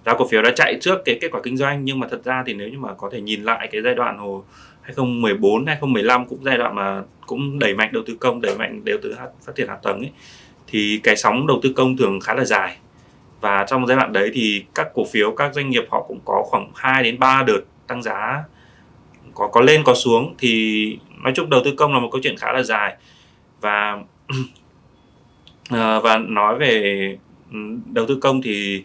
giá cổ phiếu đã chạy trước cái kết quả kinh doanh nhưng mà thật ra thì nếu như mà có thể nhìn lại cái giai đoạn hồi 2014 2015 cũng giai đoạn mà cũng đẩy mạnh đầu tư công đẩy mạnh đầu tư phát triển hạ tầng ấy thì cái sóng đầu tư công thường khá là dài và trong giai đoạn đấy thì các cổ phiếu, các doanh nghiệp họ cũng có khoảng 2 đến 3 đợt tăng giá, có có lên, có xuống. Thì nói chung đầu tư công là một câu chuyện khá là dài. Và ờ, và nói về ừ, đầu tư công thì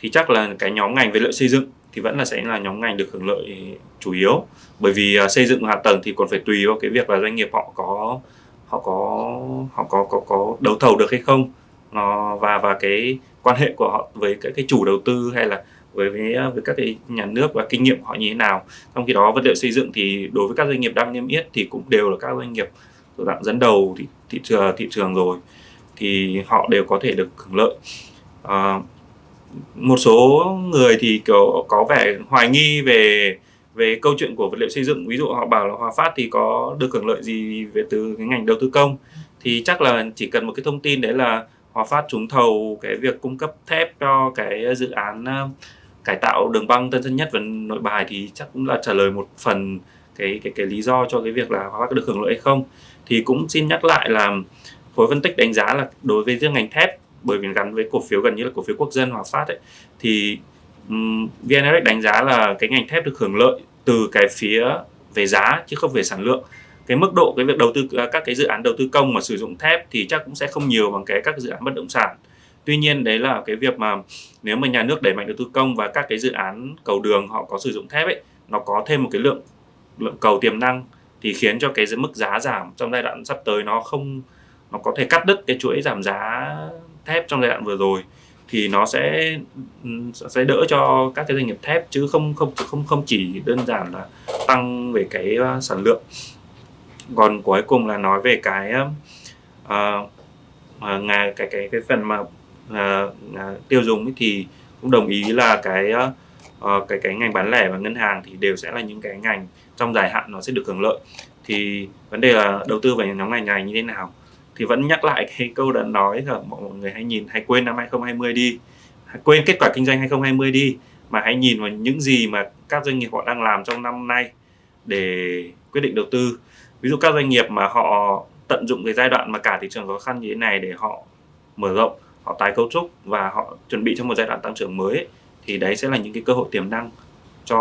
thì chắc là cái nhóm ngành vật liệu xây dựng thì vẫn là sẽ là nhóm ngành được hưởng lợi chủ yếu. Bởi vì ờ, xây dựng hạ tầng thì còn phải tùy vào cái việc là doanh nghiệp họ có họ có họ có có có đấu thầu được hay không nó và và cái quan hệ của họ với các cái chủ đầu tư hay là với với, với các cái nhà nước và kinh nghiệm của họ như thế nào. Trong khi đó vật liệu xây dựng thì đối với các doanh nghiệp đang niêm yết thì cũng đều là các doanh nghiệp thuộc dạng dẫn đầu thị, thị trường thị trường rồi. Thì họ đều có thể được hưởng lợi. À, một số người thì kiểu có vẻ hoài nghi về về câu chuyện của vật liệu xây dựng. Ví dụ họ bảo là Hòa Phát thì có được hưởng lợi gì về từ cái ngành đầu tư công? Thì chắc là chỉ cần một cái thông tin đấy là Hòa Phát trúng thầu cái việc cung cấp thép cho cái dự án ờ, cải tạo đường băng Tân Sơn Nhất và Nội Bài thì chắc cũng là trả lời một phần cái cái cái lý do cho cái việc là Hòa Phát có được hưởng lợi hay không. Thì cũng xin nhắc lại là khối phân tích đánh giá là đối với riêng ngành thép bởi vì gắn với cổ phiếu gần như là cổ phiếu quốc dân Hòa Phát ấy thì um, VN-Index đánh giá là cái ngành thép được hưởng lợi từ cái phía về giá chứ không về sản lượng cái mức độ, cái việc đầu tư, các cái dự án đầu tư công mà sử dụng thép thì chắc cũng sẽ không nhiều bằng cái các dự án bất động sản. Tuy nhiên đấy là cái việc mà nếu mà nhà nước đẩy mạnh đầu tư công và các cái dự án cầu đường họ có sử dụng thép ấy, nó có thêm một cái lượng lượng cầu tiềm năng thì khiến cho cái mức giá giảm trong giai đoạn sắp tới nó không, nó có thể cắt đứt cái chuỗi giảm giá thép trong giai đoạn vừa rồi. Thì nó sẽ sẽ đỡ cho các cái doanh nghiệp thép chứ không không không không chỉ đơn giản là tăng về cái à, sản lượng còn cuối cùng là nói về cái uh, uh, ngà cái cái cái phần mà uh, uh, tiêu dùng ấy thì cũng đồng ý là cái uh, cái cái ngành bán lẻ và ngân hàng thì đều sẽ là những cái ngành trong dài hạn nó sẽ được hưởng lợi. Thì vấn đề là đầu tư vào nhóm ngành này như thế nào? Thì vẫn nhắc lại cái câu đã nói là mọi người hãy nhìn hãy quên năm 2020 đi. Hãy quên kết quả kinh doanh 2020 đi mà hãy nhìn vào những gì mà các doanh nghiệp họ đang làm trong năm nay để quyết định đầu tư ví dụ các doanh nghiệp mà họ tận dụng cái giai đoạn mà cả thị trường khó khăn như thế này để họ mở rộng họ tái cấu trúc và họ chuẩn bị cho một giai đoạn tăng trưởng mới ấy, thì đấy sẽ là những cái cơ hội tiềm năng cho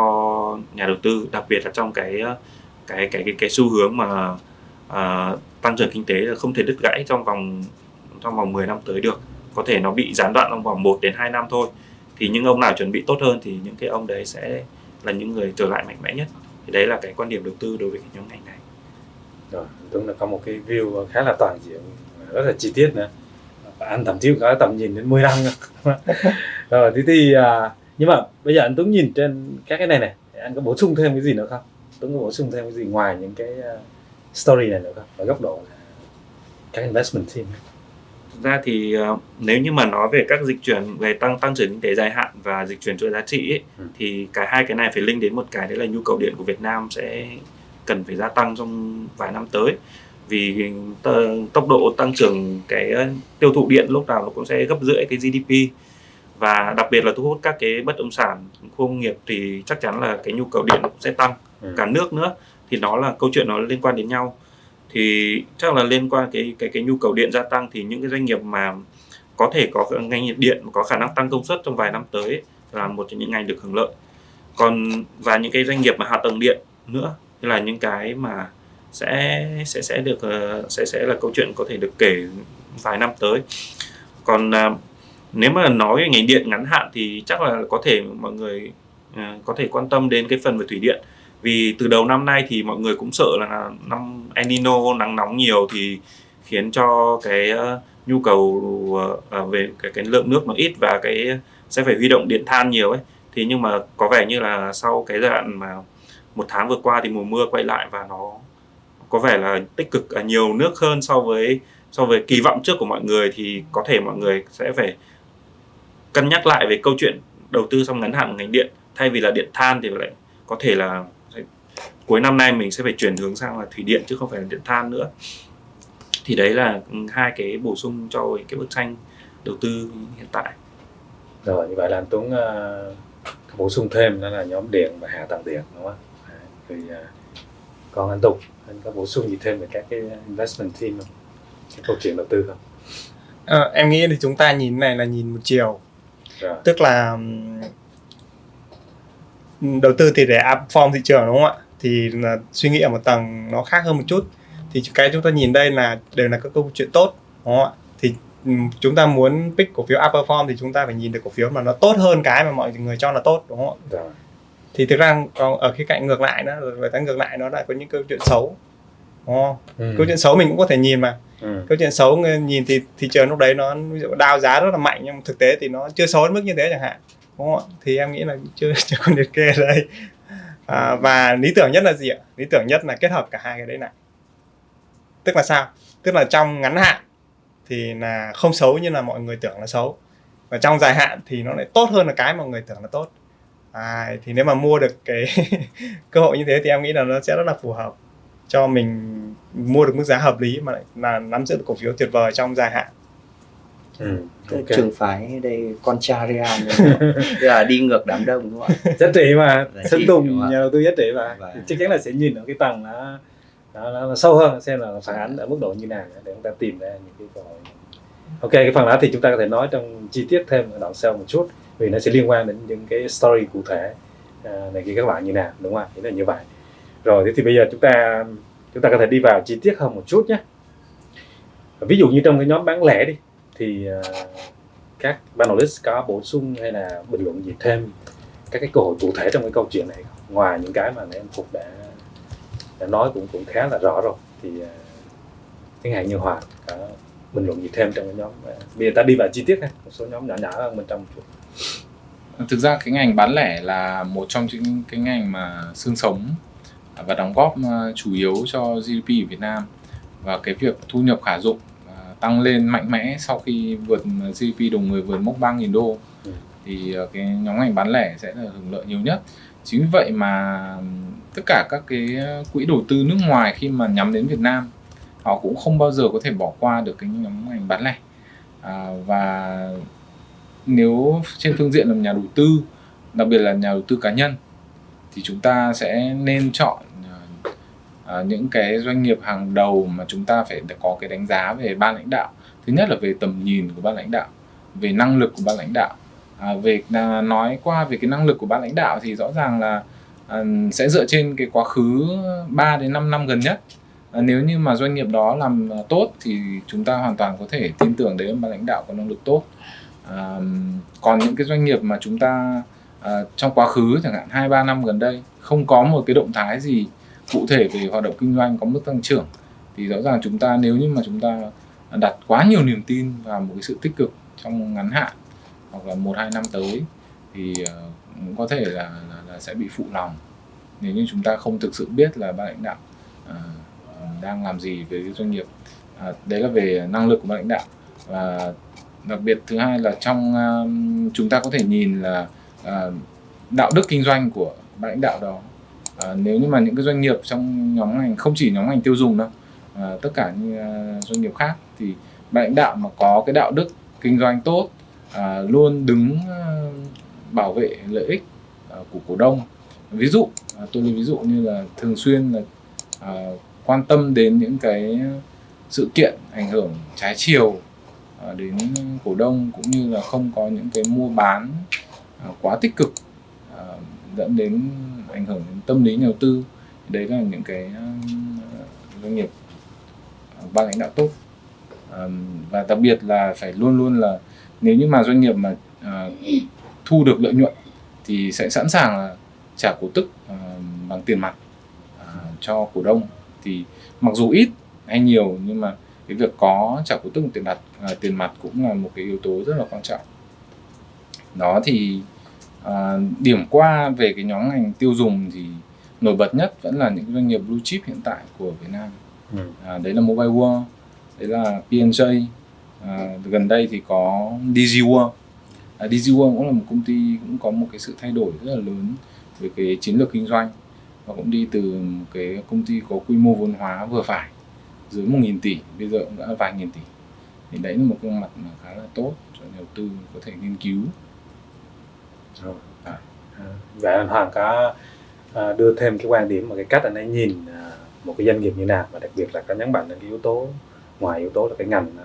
nhà đầu tư đặc biệt là trong cái cái cái cái, cái xu hướng mà uh, tăng trưởng kinh tế là không thể đứt gãy trong vòng trong vòng 10 năm tới được. Có thể nó bị gián đoạn trong vòng 1 đến 2 năm thôi. Thì những ông nào chuẩn bị tốt hơn thì những cái ông đấy sẽ là những người trở lại mạnh mẽ nhất. Thì đấy là cái quan điểm đầu tư đối với cái nhóm ngành này rồi Tuấn là có một cái view khá là toàn diện rất là chi tiết nữa. Và anh thậm chí có tầm nhìn đến 10 năm rồi thế thì à, nhưng mà bây giờ anh Tuấn nhìn trên các cái này này anh có bổ sung thêm cái gì nữa không? Tuấn có bổ sung thêm cái gì ngoài những cái uh, story này nữa không? Ở góc độ các investment team. Thực ra thì uh, nếu như mà nói về các dịch chuyển về tăng tăng trưởng kinh tế dài hạn và dịch chuyển chuỗi giá trị ấy, ừ. thì cả hai cái này phải link đến một cái đấy là nhu cầu điện của Việt Nam sẽ cần phải gia tăng trong vài năm tới. Vì tốc độ tăng trưởng cái tiêu thụ điện lúc nào nó cũng sẽ gấp rưỡi cái GDP và đặc biệt là thu hút các cái bất động sản khu công nghiệp thì chắc chắn là cái nhu cầu điện cũng sẽ tăng. Ừ. cả nước nữa thì nó là câu chuyện nó liên quan đến nhau. Thì chắc là liên quan cái cái cái nhu cầu điện gia tăng thì những cái doanh nghiệp mà có thể có ngành nhiệt điện có khả năng tăng công suất trong vài năm tới là một trong những ngành được hưởng lợi. Còn và những cái doanh nghiệp mà hạ tầng điện nữa như là những cái mà sẽ sẽ sẽ được ờ, sẽ sẽ là câu chuyện có thể được kể vài năm tới. Còn à, nếu mà nói về ngành điện ngắn hạn thì chắc là có thể mọi người à, có thể quan tâm đến cái phần về thủy điện. Vì từ đầu năm nay thì mọi người cũng sợ là năm El Nino nắng nóng nhiều thì khiến cho cái ờ, nhu cầu ờ, về cái, cái lượng nước nó ít và cái sẽ phải huy động điện than nhiều ấy. Thì nhưng mà có vẻ như là sau cái giai đoạn mà một tháng vừa qua thì mùa mưa quay lại và nó có vẻ là tích cực ở nhiều nước hơn so với so với kỳ vọng trước của mọi người thì có thể mọi người sẽ phải cân nhắc lại về câu chuyện đầu tư trong ngắn hạn của ngành điện. Thay vì là điện than thì lại có thể là cuối năm nay mình sẽ phải chuyển hướng sang là thủy điện chứ không phải là điện than nữa. Thì đấy là ừ, hai cái bổ sung cho cái bức tranh đầu tư hiện tại. Rồi như vậy là anh Tuấn uh, bổ sung thêm đó là nhóm điện và hạ tầng điện đúng không? Thì uh, còn anh Tùng anh có bổ sung gì thêm về các cái investment team không? Cái câu chuyện đầu tư không? À, em nghĩ thì chúng ta nhìn này là nhìn một chiều rồi. tức là đầu tư thì để outperform thị trường đúng không ạ thì là suy nghĩ ở một tầng nó khác hơn một chút thì cái chúng ta nhìn đây là đều là các câu chuyện tốt đúng không ạ thì chúng ta muốn pick cổ phiếu outperform thì chúng ta phải nhìn được cổ phiếu mà nó tốt hơn cái mà mọi người cho là tốt đúng không ạ rồi. Thì thực ra còn ở cái cạnh ngược lại đó rồi ta ngược lại nó lại có những câu chuyện xấu đúng không? Ừ. câu chuyện xấu mình cũng có thể nhìn mà. Ừ. câu chuyện xấu nhìn thì thị trường lúc đấy nó ví dụ đao giá rất là mạnh nhưng thực tế thì nó chưa xấu đến mức như thế chẳng hạn đúng không ạ? Thì em nghĩ là chưa chưa còn liệt kê ở đây. À, và lý tưởng nhất là gì ạ? Lý tưởng nhất là kết hợp cả hai cái đấy này tức là sao? Tức là trong ngắn hạn thì là không xấu như là mọi người tưởng là xấu. Và trong dài hạn thì nó lại tốt hơn là cái mà mọi người tưởng là tốt à, thì nếu mà mua được cái cơ hội như thế thì em nghĩ là nó sẽ rất là phù hợp cho mình mua được mức giá hợp lý mà lại là nắm giữ được cổ phiếu tuyệt vời trong dài hạn. Ừ, okay. trường phái đây con Real là đi ngược đám đông đúng không ạ? Giá trị mà Sơn Tùng nhà đầu tư giá trị mà. Và... chắc chắn là sẽ nhìn ở cái tầng nó, nó, nó, nó sâu hơn xem là phản ánh ở mức độ như nào để chúng ta tìm ra những cái cơ hội. Ok cái phần đó thì chúng ta có thể nói trong chi tiết thêm ở đoạn sau một chút vì nó sẽ liên quan đến những cái story cụ thể à, này kia các bạn như nào đúng không ạ? Là như vậy. Rồi thế thì bây giờ chúng ta chúng ta có thể đi vào chi tiết hơn một chút nhé. Ví dụ như trong cái nhóm bán lẻ đi thì uh, các panelist có bổ sung hay là bình luận gì thêm các cái cơ hội cụ thể trong cái câu chuyện này ngoài những cái mà em phục đã đã nói cũng cũng khá là rõ rồi thì uh, chẳng hạn như hòa có bình luận gì thêm trong cái nhóm à, bây giờ ta đi vào chi tiết ha. Một số nhóm nhỏ nhỏ hơn bên trong một chút thực ra cái ngành bán lẻ là một trong những cái ngành mà xương sống và đóng góp ờ, chủ yếu cho GDP ở Việt Nam. Và cái việc thu nhập khả dụng ờ, tăng lên mạnh mẽ sau khi vượt GDP đầu người vượt mốc 3.000 đô Ừ. thì ờ, cái nhóm ngành bán lẻ sẽ là hưởng lợi nhiều nhất. Chính vì vậy mà tất cả các cái quỹ đầu tư nước ngoài khi mà nhắm đến Việt Nam họ cũng không bao giờ có thể bỏ qua được cái nhóm ngành bán lẻ. À, và nếu trên phương diện là nhà đầu tư đặc biệt là nhà đầu tư cá nhân thì chúng ta sẽ nên chọn ờ, ờ, những cái doanh nghiệp hàng đầu mà chúng ta phải có cái đánh giá về ban lãnh đạo. Thứ nhất là về tầm nhìn của ban lãnh đạo về năng lực của ban lãnh đạo. À, về à, nói qua về cái năng lực của ban lãnh đạo thì rõ ràng là à, sẽ dựa trên cái quá khứ 3 đến 5 năm gần nhất. À, nếu như mà doanh nghiệp đó làm tốt thì chúng ta hoàn toàn có thể tin tưởng đấy là ban lãnh đạo có năng lực tốt à, còn những cái doanh nghiệp mà chúng ta à, trong quá khứ chẳng hạn hai ba năm gần đây không có một cái động thái gì cụ thể về hoạt động kinh doanh có mức tăng trưởng thì rõ ràng chúng ta nếu như mà chúng ta đặt quá nhiều niềm tin vào một cái sự tích cực trong ngắn hạn hoặc là một hai năm tới thì ờ, cũng có thể là, là, là sẽ bị phụ lòng. Nếu như chúng ta không thực sự biết là ban lãnh đạo à, đang làm gì với doanh nghiệp à, đấy là về năng lực của ban lãnh đạo. Và đặc biệt thứ hai là trong uh, chúng ta có thể nhìn là uh, đạo đức kinh doanh của ban lãnh đạo đó. Uh, nếu như mà những cái doanh nghiệp trong nhóm ngành không chỉ nhóm ngành tiêu dùng đâu uh, tất cả như uh, doanh nghiệp khác thì ban lãnh đạo mà có cái đạo đức kinh doanh tốt uh, luôn đứng uh, bảo vệ lợi ích uh, của cổ đông. Ví dụ uh, tôi lấy ví dụ như là thường xuyên là uh, quan tâm đến những cái sự kiện ảnh hưởng trái chiều À, đến cổ đông cũng như là không có những cái mua bán à, quá tích cực à, dẫn đến ảnh hưởng đến tâm lý nhà đầu tư. Đấy là những cái doanh nghiệp ban lãnh đạo tốt. Và đặc biệt là phải luôn luôn là nếu như mà doanh nghiệp mà thu được lợi nhuận thì sẽ sẵn sàng là trả cổ tức bằng tiền mặt cho cổ đông. Thì mặc dù ít hay nhiều nhưng mà cái việc có trả cổ tức tiền mặt à, tiền mặt cũng là một cái yếu tố rất là quan trọng. Đó thì à, điểm qua về cái nhóm ngành tiêu dùng thì nổi bật nhất vẫn là những doanh nghiệp blue chip hiện tại của Việt Nam. Ừ. à, đấy là Mobile World đấy là P&J à, gần đây thì có DG World. À, DG World cũng là một công ty cũng có một cái sự thay đổi rất là lớn về cái chiến lược kinh doanh. Và cũng đi từ một cái công ty có quy mô vốn hóa vừa phải dưới 1.000 tỷ bây giờ cũng đã vài nghìn tỷ. Thì đấy là một cái mặt mà khá là tốt cho nhà đầu tư có thể nghiên cứu. Rồi. À, vậy anh Hoàng có à, đưa thêm cái quan điểm và cái cách anh ấy nhìn à, một cái doanh nghiệp như nào và đặc biệt là có nhấn mạnh đến cái yếu tố ngoài yếu tố là cái ngành nó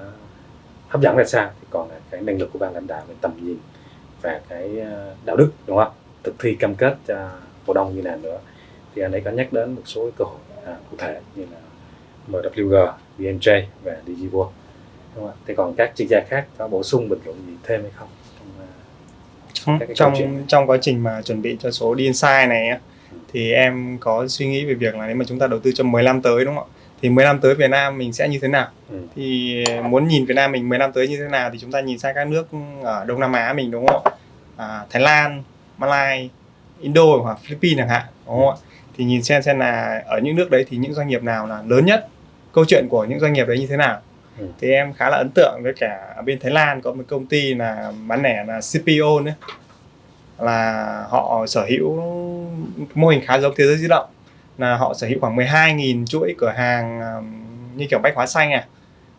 hấp dẫn ra sao thì còn là cái năng lực của ban lãnh đạo về tầm nhìn và cái đạo đức đúng không? Thực thi cam kết cho cổ đông như nào nữa. Thì anh ấy có nhắc đến một số cơ hội à, cụ thể như là MWG, VNJ và DigiWorld đúng không? Thế còn các chuyên gia khác có bổ sung bình luận gì thêm hay không? Trong trong, trong, trong quá trình mà chuẩn bị cho số DinSight này á, thì em có suy nghĩ về việc là nếu mà chúng ta đầu tư cho 10 năm tới đúng không ạ? Thì 10 năm tới Việt Nam mình sẽ như thế nào? Ừ. Thì muốn nhìn Việt Nam mình 10 năm tới như thế nào thì chúng ta nhìn sang các nước ở Đông Nam Á mình đúng không ạ? À, Thái Lan, Malaysia, Indo hoặc Philippines chẳng hạn đúng không ạ? Thì nhìn xem xem là ở những nước đấy thì những doanh nghiệp nào là lớn nhất câu chuyện của những doanh nghiệp đấy như thế nào. Ừ. thì em khá là ấn tượng với cả ở bên Thái Lan có một công ty là bán lẻ là CPO nữa. Là họ sở hữu mô hình khá giống thế giới di động là họ sở hữu khoảng 12.000 chuỗi cửa hàng như kiểu bách hóa xanh à.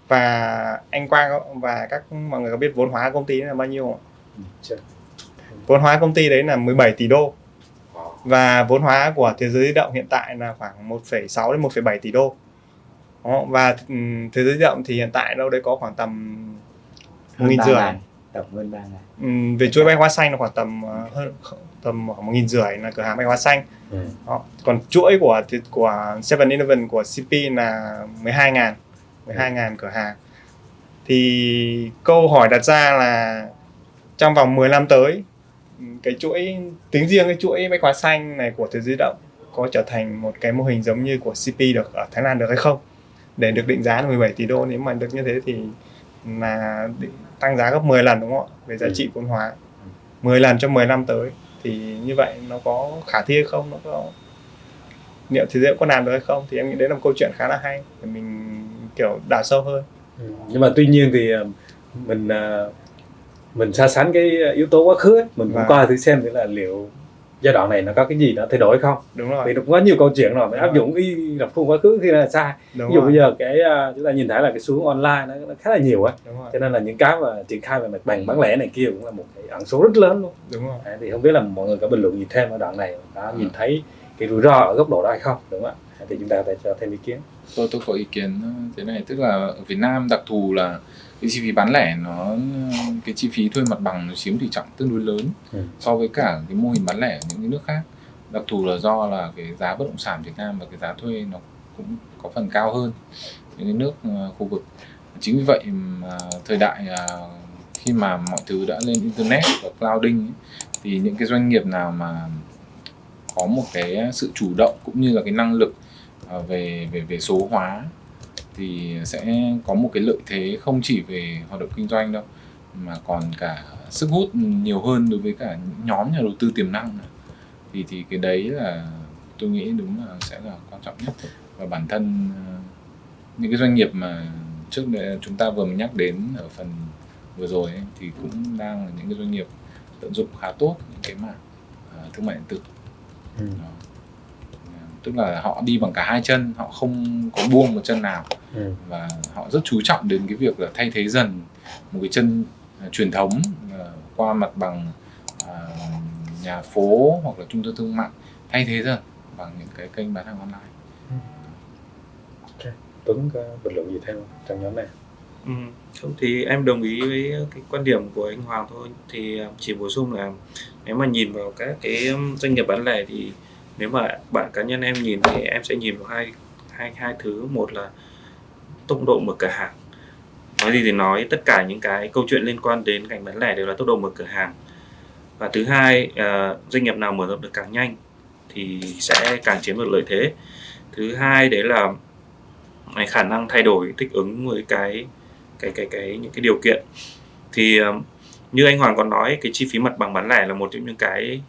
Và anh Quang và các mọi người có biết vốn hóa công ty là bao nhiêu không? Ừ, vốn hóa công ty đấy là 17 tỷ đô. Và vốn hóa của thế giới di động hiện tại là khoảng 1,6 đến 1,7 tỷ đô đó, và um, thế giới di động thì hiện tại đâu đấy có khoảng tầm một nghìn rưỡi. tầm hơn ba um, về chuỗi bách hóa xanh là khoảng tầm uh, hơn tầm khoảng một nghìn rưỡi là cửa hàng bách hóa xanh. Ừ. đó. còn chuỗi của của Seven Eleven của CP là 12 ngàn 12 ngàn cửa hàng. Thì câu hỏi đặt ra là trong vòng 10 năm tới cái chuỗi tính riêng cái chuỗi bách hóa xanh này của thế giới động có trở thành một cái mô hình giống như của CP được ở Thái Lan được hay không để được định giá là 17 tỷ đô nếu mà được như thế thì là định tăng giá gấp 10 lần đúng không ạ? Về giá trị vốn hóa. 10 lần trong 10 năm tới thì như vậy nó có khả thi hay không? Nó có liệu thì dễ có làm được hay không? Thì em nghĩ đấy là một câu chuyện khá là hay để mình kiểu đào sâu hơn. Ừ. nhưng mà tuy nhiên thì ờ, mình ờ, mình so sánh cái yếu tố quá khứ ấy, mình cũng Vâng. coi thử xem thử là liệu giai đoạn này nó có cái gì nó thay đổi không? Đúng vì rồi. Nó cũng có nhiều câu chuyện rồi mình áp dụng y lập khuôn quá khứ khi là sai đúng ví dụ rồi. bây giờ cái ờ, chúng ta nhìn thấy là cái xu hướng online nó, nó khá là nhiều á. Đúng rồi. Cho nên là những cái mà triển khai về mặt bằng bán lẻ này kia cũng là một cái ẩn số rất lớn luôn. Đúng rồi. Đấy, thì không biết là mọi người có bình luận gì thêm ở đoạn này đã nhìn thấy cái rủi ro ở góc độ đó hay không đúng không ạ? Thì chúng ta có thể cho thêm ý kiến. Tôi tôi có ý kiến thế này tức là ở Việt Nam đặc thù là cái chi phí bán lẻ nó cái chi phí thuê mặt bằng nó chiếm tỷ trọng tương đối lớn Ừ. so với cả cái mô hình bán lẻ ở những cái nước khác đặc thù là do là cái giá bất động sản Việt Nam và cái giá thuê nó cũng có phần cao hơn những cái nước ờ, khu vực chính vì vậy mà thời đại ờ, khi mà mọi thứ đã lên internet và clouding ấy, thì những cái doanh nghiệp nào mà có một cái sự chủ động cũng như là cái năng lực ờ, về về về số hóa thì sẽ có một cái lợi thế không chỉ về hoạt động kinh doanh đâu mà còn cả sức hút nhiều hơn đối với cả những nhóm nhà đầu tư tiềm năng thì thì cái đấy là tôi nghĩ đúng là sẽ là quan trọng nhất và bản thân ờ, những cái doanh nghiệp mà trước đây chúng ta vừa mới nhắc đến ở phần vừa rồi ấy, thì cũng đang là những cái doanh nghiệp tận dụng khá tốt những cái mảng ờ, thương mại điện tử Ừ. Đó. Tức là họ đi bằng cả hai chân họ không có buông một chân nào. Ừ. và họ rất chú trọng đến cái việc là thay thế dần một cái chân à, truyền thống à, qua mặt bằng à, nhà phố hoặc là trung tâm thương mại thay thế dần bằng những cái kênh bán hàng online. Tuấn có bình luận gì thêm trong nhóm này? Ừ, không thì em đồng ý với cái quan điểm của anh Hoàng thôi. Thì chỉ bổ sung là nếu mà nhìn vào các cái um, doanh nghiệp bán lẻ thì nếu mà bạn cá nhân em nhìn thì em sẽ nhìn vào hai hai hai thứ. Một là tốc độ mở cửa hàng. Nói gì thì nói tất cả những cái câu chuyện liên quan đến ngành bán lẻ đều là tốc độ mở cửa hàng. Và thứ hai uh, doanh nghiệp nào mở rộng được càng nhanh thì sẽ càng chiếm được lợi thế. Thứ hai đấy là cái khả năng thay đổi thích ứng với cái cái cái cái những cái điều kiện. Thì uh, như anh Hoàng còn nói cái chi phí mặt bằng bán lẻ là một trong những cái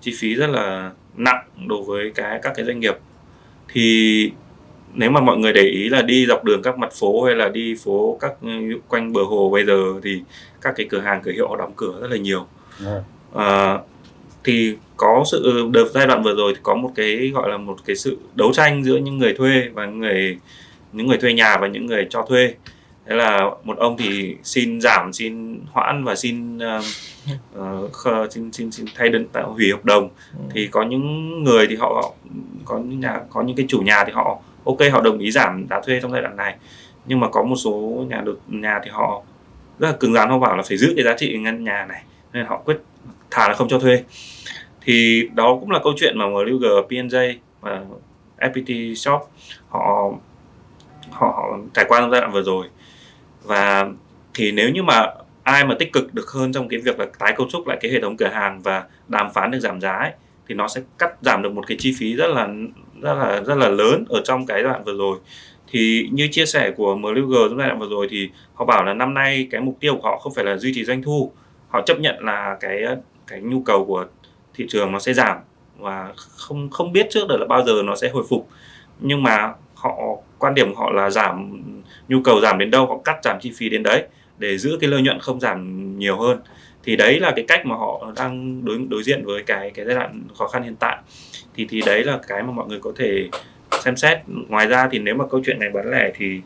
chi phí rất là nặng đối với cái các cái doanh nghiệp. Thì nếu mà mọi người để ý là đi dọc đường các mặt phố hay là đi phố các ừ, quanh bờ hồ bây giờ thì các cái cửa hàng cửa hiệu đóng cửa rất là nhiều. Ừ. Ờ, thì có sự đợt giai đoạn vừa rồi thì có một cái gọi là một cái sự đấu tranh giữa những người thuê và người những người thuê nhà và những người cho thuê thế là một ông thì xin giảm xin hoãn và xin ờ, khờ- xin xin xin thay đơn tạo hủy hợp đồng. Thì có những người thì họ có những nhà có những cái chủ nhà thì họ ok họ đồng ý giảm giá thuê trong giai đoạn này. Nhưng mà có một số nhà đầu nhà thì họ rất là cứng rắn họ bảo là phải giữ cái giá trị ngân nhà này nên họ quyết thà là không cho thuê. Thì đó cũng là câu chuyện mà MLG, PNJ và FPT Shop họ họ, họ trải qua trong giai đoạn vừa rồi và thì nếu như mà ai mà tích cực được hơn trong cái việc là tái cấu trúc lại cái hệ thống cửa hàng và đàm phán được giảm giá ấy, thì nó sẽ cắt giảm được một cái chi phí rất là rất là rất là lớn ở trong cái đoạn vừa rồi. Thì như chia sẻ của MLG trong giai đoạn vừa rồi thì họ bảo là năm nay cái mục tiêu của họ không phải là duy trì doanh thu họ chấp nhận là cái cái nhu cầu của thị trường nó sẽ giảm và không không biết trước được là bao giờ nó sẽ hồi phục. Nhưng mà họ quan điểm của họ là giảm nhu cầu giảm đến đâu, họ cắt giảm chi phí đến đấy để giữ cái lợi nhuận không giảm nhiều hơn. Thì đấy là cái cách mà họ đang đối đối diện với cái cái giai đoạn khó khăn hiện tại. Thì thì đấy là cái mà mọi người có thể xem xét. Ngoài ra thì nếu mà câu chuyện này bán lẻ thì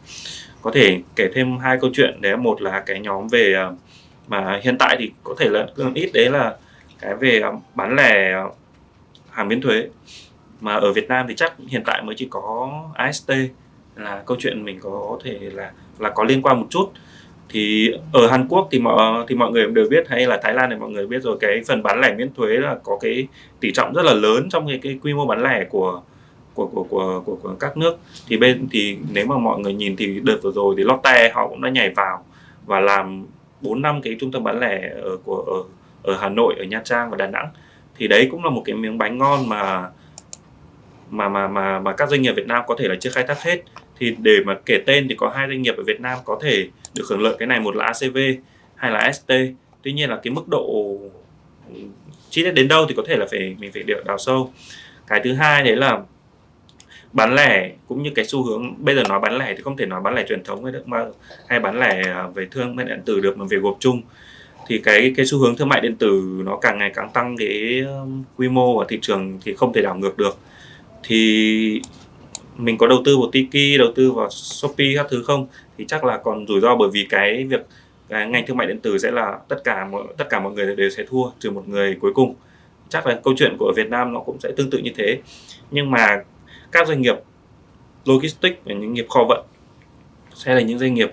có thể kể thêm hai câu chuyện đấy. Một là cái nhóm về à, mà hiện tại thì có thể là ít, đấy là cái về à, bán lẻ à, hàng miễn thuế. Mà ở Việt Nam thì chắc hiện tại mới chỉ có AST là câu chuyện mình có thể là là có liên quan một chút. Thì ở Hàn Quốc thì mọi thì mọi người đều biết hay là Thái Lan thì mọi người biết rồi cái phần bán lẻ miễn thuế là có cái tỷ trọng rất là lớn trong cái, cái quy mô bán lẻ của của của của của, của các nước. Thì bên thì nếu mà mọi người nhìn thì đợt vừa rồi thì Lotte họ cũng đã nhảy vào và làm 4 năm cái trung tâm bán lẻ ở của ở ở Hà Nội ở Nha Trang và Đà Nẵng. Thì đấy cũng là một cái miếng bánh ngon mà mà mà mà mà các doanh nghiệp Việt Nam có thể là chưa khai thác hết thì để mà kể tên thì có hai doanh nghiệp ở Việt Nam có thể được hưởng lợi cái này một là ACV hay là ST tuy nhiên là cái mức độ chi tiết đến đâu thì có thể là phải mình phải đào, đào sâu. Cái thứ hai đấy là bán lẻ cũng như cái xu hướng bây giờ nói bán lẻ thì không thể nói bán lẻ truyền thống hay được mà hay bán lẻ à, về thương mại điện tử được mà về gộp chung. Thì cái cái xu hướng thương mại điện tử nó càng ngày càng tăng cái quy mô và thị trường thì không thể đảo ngược được. Thì mình có đầu tư vào Tiki, đầu tư vào Shopee các thứ không? Thì chắc là còn rủi ro bởi vì cái việc cái ngành thương mại điện tử sẽ là tất cả mọi tất cả mọi người đều sẽ thua trừ một người cuối cùng. Chắc là câu chuyện của Việt Nam nó cũng sẽ tương tự như thế. Nhưng mà các doanh nghiệp logistics và những nghiệp kho vận sẽ là những doanh nghiệp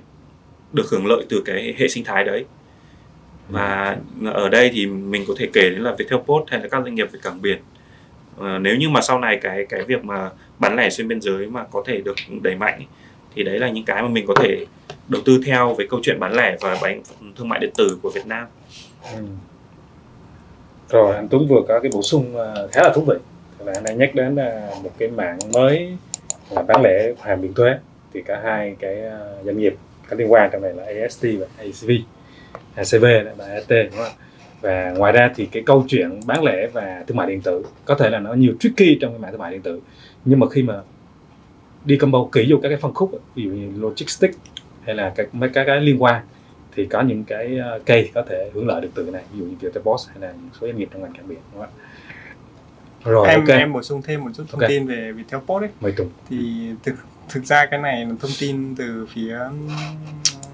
được hưởng lợi từ cái hệ sinh thái đấy. Và ở đây thì mình có thể kể đến là Viettel Post hay là các doanh nghiệp về cảng biển. À, nếu như mà sau này cái cái việc mà bán lẻ xuyên biên giới mà có thể được đẩy mạnh thì đấy là những cái mà mình có thể đầu tư theo với câu chuyện bán lẻ và bán thương mại điện tử của Việt Nam. Ừ. Rồi, anh Tuấn vừa có cái bổ sung ờ, khá là thú vị là anh đang nhắc đến ờ, một cái mạng mới là bán lẻ hàng miễn thuế thì cả hai cái ờ, doanh nghiệp có liên quan, trong này là AST và ACV ACV và AT đúng không? và ngoài ra thì cái câu chuyện bán lẻ và thương mại điện tử, có thể là nó nhiều tricky trong cái mạng thương mại điện tử nhưng mà khi mà đi combo kỹ vô các cái phân khúc ví dụ như logistics hay là các mấy cái, cái liên quan thì có những cái case có thể hưởng lợi được từ cái này ví dụ như Viettel Post hay là một số doanh nghiệp trong ngành cảng biển đúng không ạ rồi em okay. em bổ sung thêm một chút thông okay. tin về Viettel Post ấy Mời Tùng. thì thực thực ra cái này là thông tin từ phía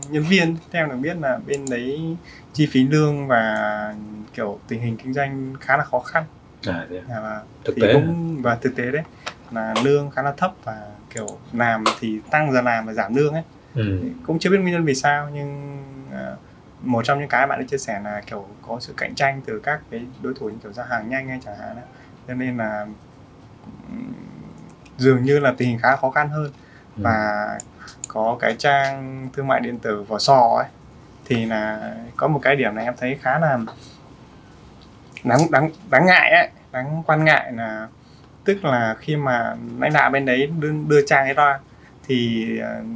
nhân viên theo được biết là bên đấy chi phí lương và kiểu tình hình kinh doanh khá là khó khăn à, thế à? và thực tế cũng và thực tế đấy là lương khá là thấp và kiểu làm thì tăng giờ làm và giảm lương ấy ừ. cũng chưa biết nguyên nhân vì sao nhưng uh, một trong những cái bạn ấy chia sẻ là kiểu có sự cạnh tranh từ các cái đối thủ như kiểu ra hàng nhanh hay chẳng hạn ấy. cho nên là dường như là tình hình khá khó khăn hơn ừ. và có cái trang thương mại điện tử vỏ sò ấy thì là có một cái điểm này em thấy khá là đáng đáng đáng ngại ấy đáng quan ngại là tức là khi mà lãnh đạo bên đấy đưa, đưa trang ấy ra thì uh,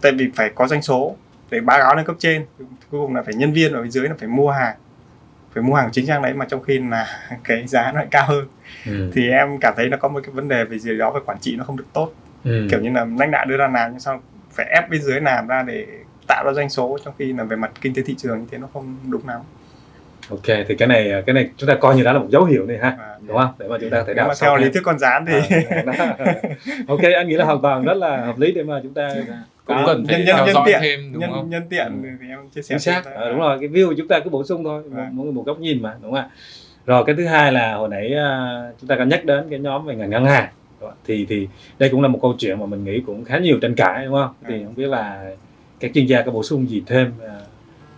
tại vì phải có doanh số để báo cáo lên cấp trên cuối cùng là phải nhân viên ở bên dưới là phải mua hàng phải mua hàng chính trang đấy mà trong khi là cái giá nó lại cao hơn ừ. thì em cảm thấy nó có một cái vấn đề về gì đó về quản trị nó không được tốt ừ. kiểu như là lãnh đạo đưa ra làm nhưng sao phải ép bên dưới làm ra để tạo ra doanh số trong khi là về mặt kinh tế thị trường như thế nó không đúng lắm ok thì cái này cái này chúng ta coi như đó là một dấu hiệu này ha à, đúng không? Để mà chúng ta có thể đào mà theo lý thuyết con rán thì à, ok anh nghĩ là hoàn toàn rất là hợp lý để mà chúng ta cũng cần phải nhân, nhân, theo nhân dõi tiện, thêm đúng nhân, không? nhân tiện thì em chia sẻ chính xác. à, đúng rồi cái view của chúng ta cứ bổ sung thôi một, một, một góc nhìn mà đúng không ạ? Rồi cái thứ hai là hồi nãy uh, chúng ta có nhắc đến cái nhóm về ngành ngân hàng thì thì đây cũng là một câu chuyện mà mình nghĩ cũng khá nhiều tranh cãi đúng không? Thì không biết là các chuyên gia có bổ sung gì thêm uh,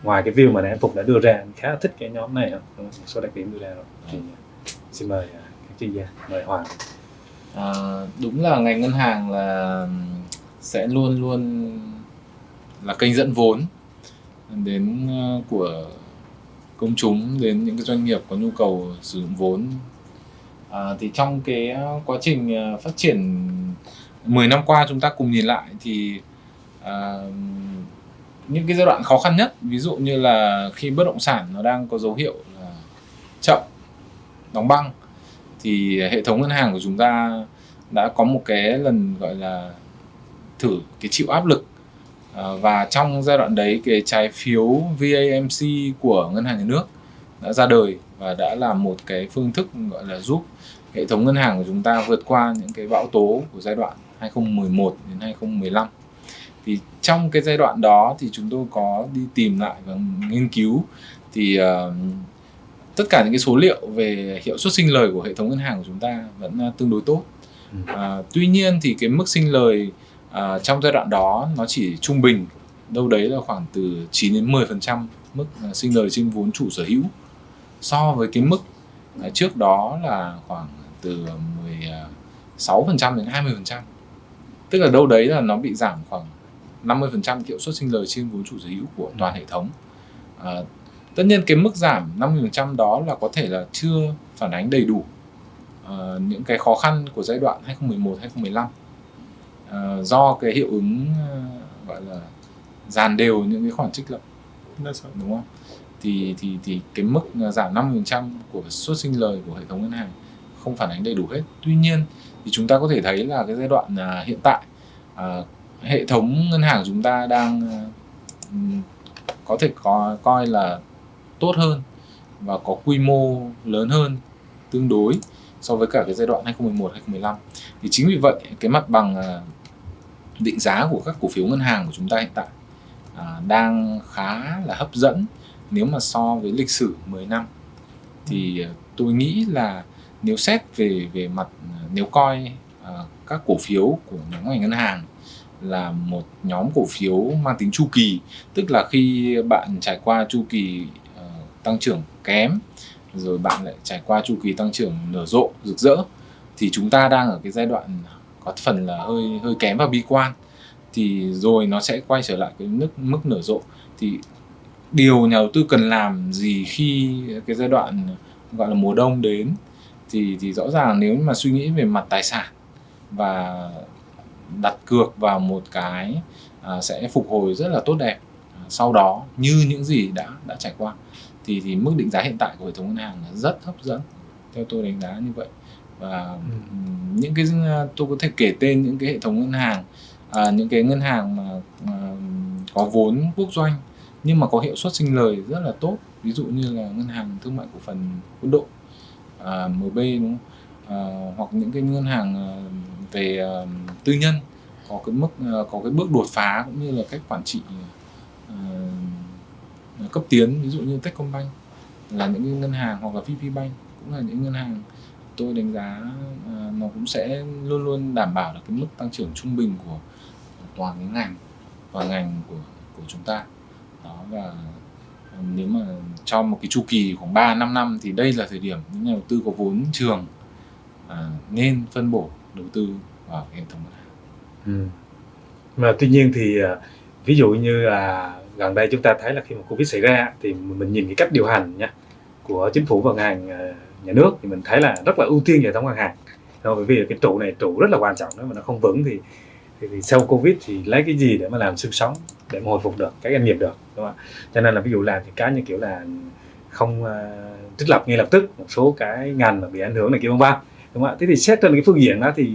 ngoài cái view mà em phục đã đưa ra anh khá thích cái nhóm này một số đặc điểm đưa ra rồi. Thì à, xin mời à, các chuyên gia mời hoàng. À, đúng là ngành ngân hàng là sẽ luôn luôn là kênh dẫn vốn đến ờ, của công chúng đến những cái doanh nghiệp có nhu cầu sử dụng vốn. À, thì trong cái ờ, quá trình ờ, phát triển 10 năm qua chúng ta cùng nhìn lại thì à, những cái giai đoạn khó khăn nhất, ví dụ như là khi bất động sản nó đang có dấu hiệu là chậm, đóng băng, thì hệ thống ngân hàng của chúng ta đã có một cái lần gọi là thử cái chịu áp lực. À, và trong giai đoạn đấy, cái trái phiếu VAMC của ngân hàng nhà nước đã ra đời và đã là một cái phương thức gọi là giúp hệ thống ngân hàng của chúng ta vượt qua những cái bão tố của giai đoạn 2011 đến 2015 thì trong cái giai đoạn đó thì chúng tôi có đi tìm lại và nghiên cứu. Thì uh, tất cả những cái số liệu về hiệu suất sinh lời của hệ thống ngân hàng của chúng ta vẫn uh, tương đối tốt. Uh, tuy nhiên thì cái mức sinh lời uh, trong giai đoạn đó nó chỉ trung bình đâu đấy là khoảng từ 9 đến 10 phần trăm mức uh, sinh lời trên vốn chủ sở hữu. So với cái mức uh, trước đó là khoảng từ 16 phần trăm đến 20 phần trăm. Tức là đâu đấy là nó bị giảm khoảng 50% hiệu suất sinh lời trên vốn chủ sở hữu của toàn hệ thống. À, tất nhiên cái mức giảm 50% đó là có thể là chưa phản ánh đầy đủ uh, những cái khó khăn của giai đoạn 2011 2015 ờ, do cái hiệu ứng ờ, gọi là dàn đều những cái khoản trích lập. Đúng không? Thì thì thì cái mức giảm 50% của suất sinh lời của hệ thống ngân hàng không phản ánh đầy đủ hết. Tuy nhiên thì chúng ta có thể thấy là cái giai đoạn à, hiện tại à, hệ thống ngân hàng của chúng ta đang ừ, có thể có coi là tốt hơn và có quy mô lớn hơn tương đối so với cả cái giai đoạn 2011 2015 thì chính vì vậy cái mặt bằng ờ, định giá của các cổ phiếu ngân hàng của chúng ta hiện tại à, đang khá là hấp dẫn nếu mà so với lịch sử 10 năm. Thì ờ, tôi nghĩ là nếu xét về về mặt ờ, nếu coi à, các cổ phiếu của nhóm ngành ngân hàng là một nhóm cổ phiếu mang tính chu kỳ tức là khi bạn trải qua chu kỳ uh, tăng trưởng kém rồi bạn lại trải qua chu kỳ tăng trưởng nở rộ rực rỡ thì chúng ta đang ở cái giai đoạn có phần là hơi hơi kém và bi quan. Thì rồi nó sẽ quay trở lại cái mức mức nở rộ. Thì điều nhà đầu tư cần làm gì khi cái giai đoạn gọi là mùa đông đến? Thì thì rõ ràng nếu mà suy nghĩ về mặt tài sản và đặt cược vào một cái à, sẽ phục hồi rất là tốt đẹp à, sau đó như những gì đã đã trải qua. Thì thì mức định giá hiện tại của hệ thống ngân hàng là rất hấp dẫn theo tôi đánh giá như vậy. Và ừm, những cái tôi có thể kể tên những cái hệ thống ngân hàng à, những cái ngân hàng mà à, có vốn quốc doanh nhưng mà có hiệu suất sinh lời rất là tốt. Ví dụ như là ngân hàng thương mại cổ phần quân đội à, MB đúng không? À, hoặc những cái ngân hàng à, về ờ, tư nhân có cái mức ờ, có cái bước đột phá cũng như là cách quản trị ờ, cấp tiến ví dụ như Techcombank là những cái ngân hàng hoặc là VPBank cũng là những ngân hàng. Tôi đánh giá nó cũng sẽ luôn luôn đảm bảo được cái mức tăng trưởng trung bình của, toàn cái ngành và ngành của của chúng ta. Đó và nếu mà trong một cái chu kỳ khoảng 3 5 năm thì đây là thời điểm những nhà đầu tư có vốn trường à, nên phân bổ đầu tư vào hệ thống ngân hàng. Ừ. Mà tuy nhiên thì à, ví dụ như là gần đây chúng ta thấy là khi mà Covid xảy ra thì mình nhìn cái cách điều hành nha của chính phủ và ngành hàng à, nhà nước thì mình thấy là rất là ưu tiên hệ thống ngân hàng. Bởi vì cái trụ này trụ rất là quan trọng nếu mà nó không vững thì, thì, thì sau Covid thì lấy cái gì để mà làm xương sống để mà hồi phục được các doanh nghiệp được đúng không ạ? Cho nên là ví dụ làm thì cái như kiểu là không uh, trích lập ngay lập tức một số cái ngành mà bị ảnh hưởng này kia vân vân đúng không ạ? Thế thì xét trên cái phương diện đó thì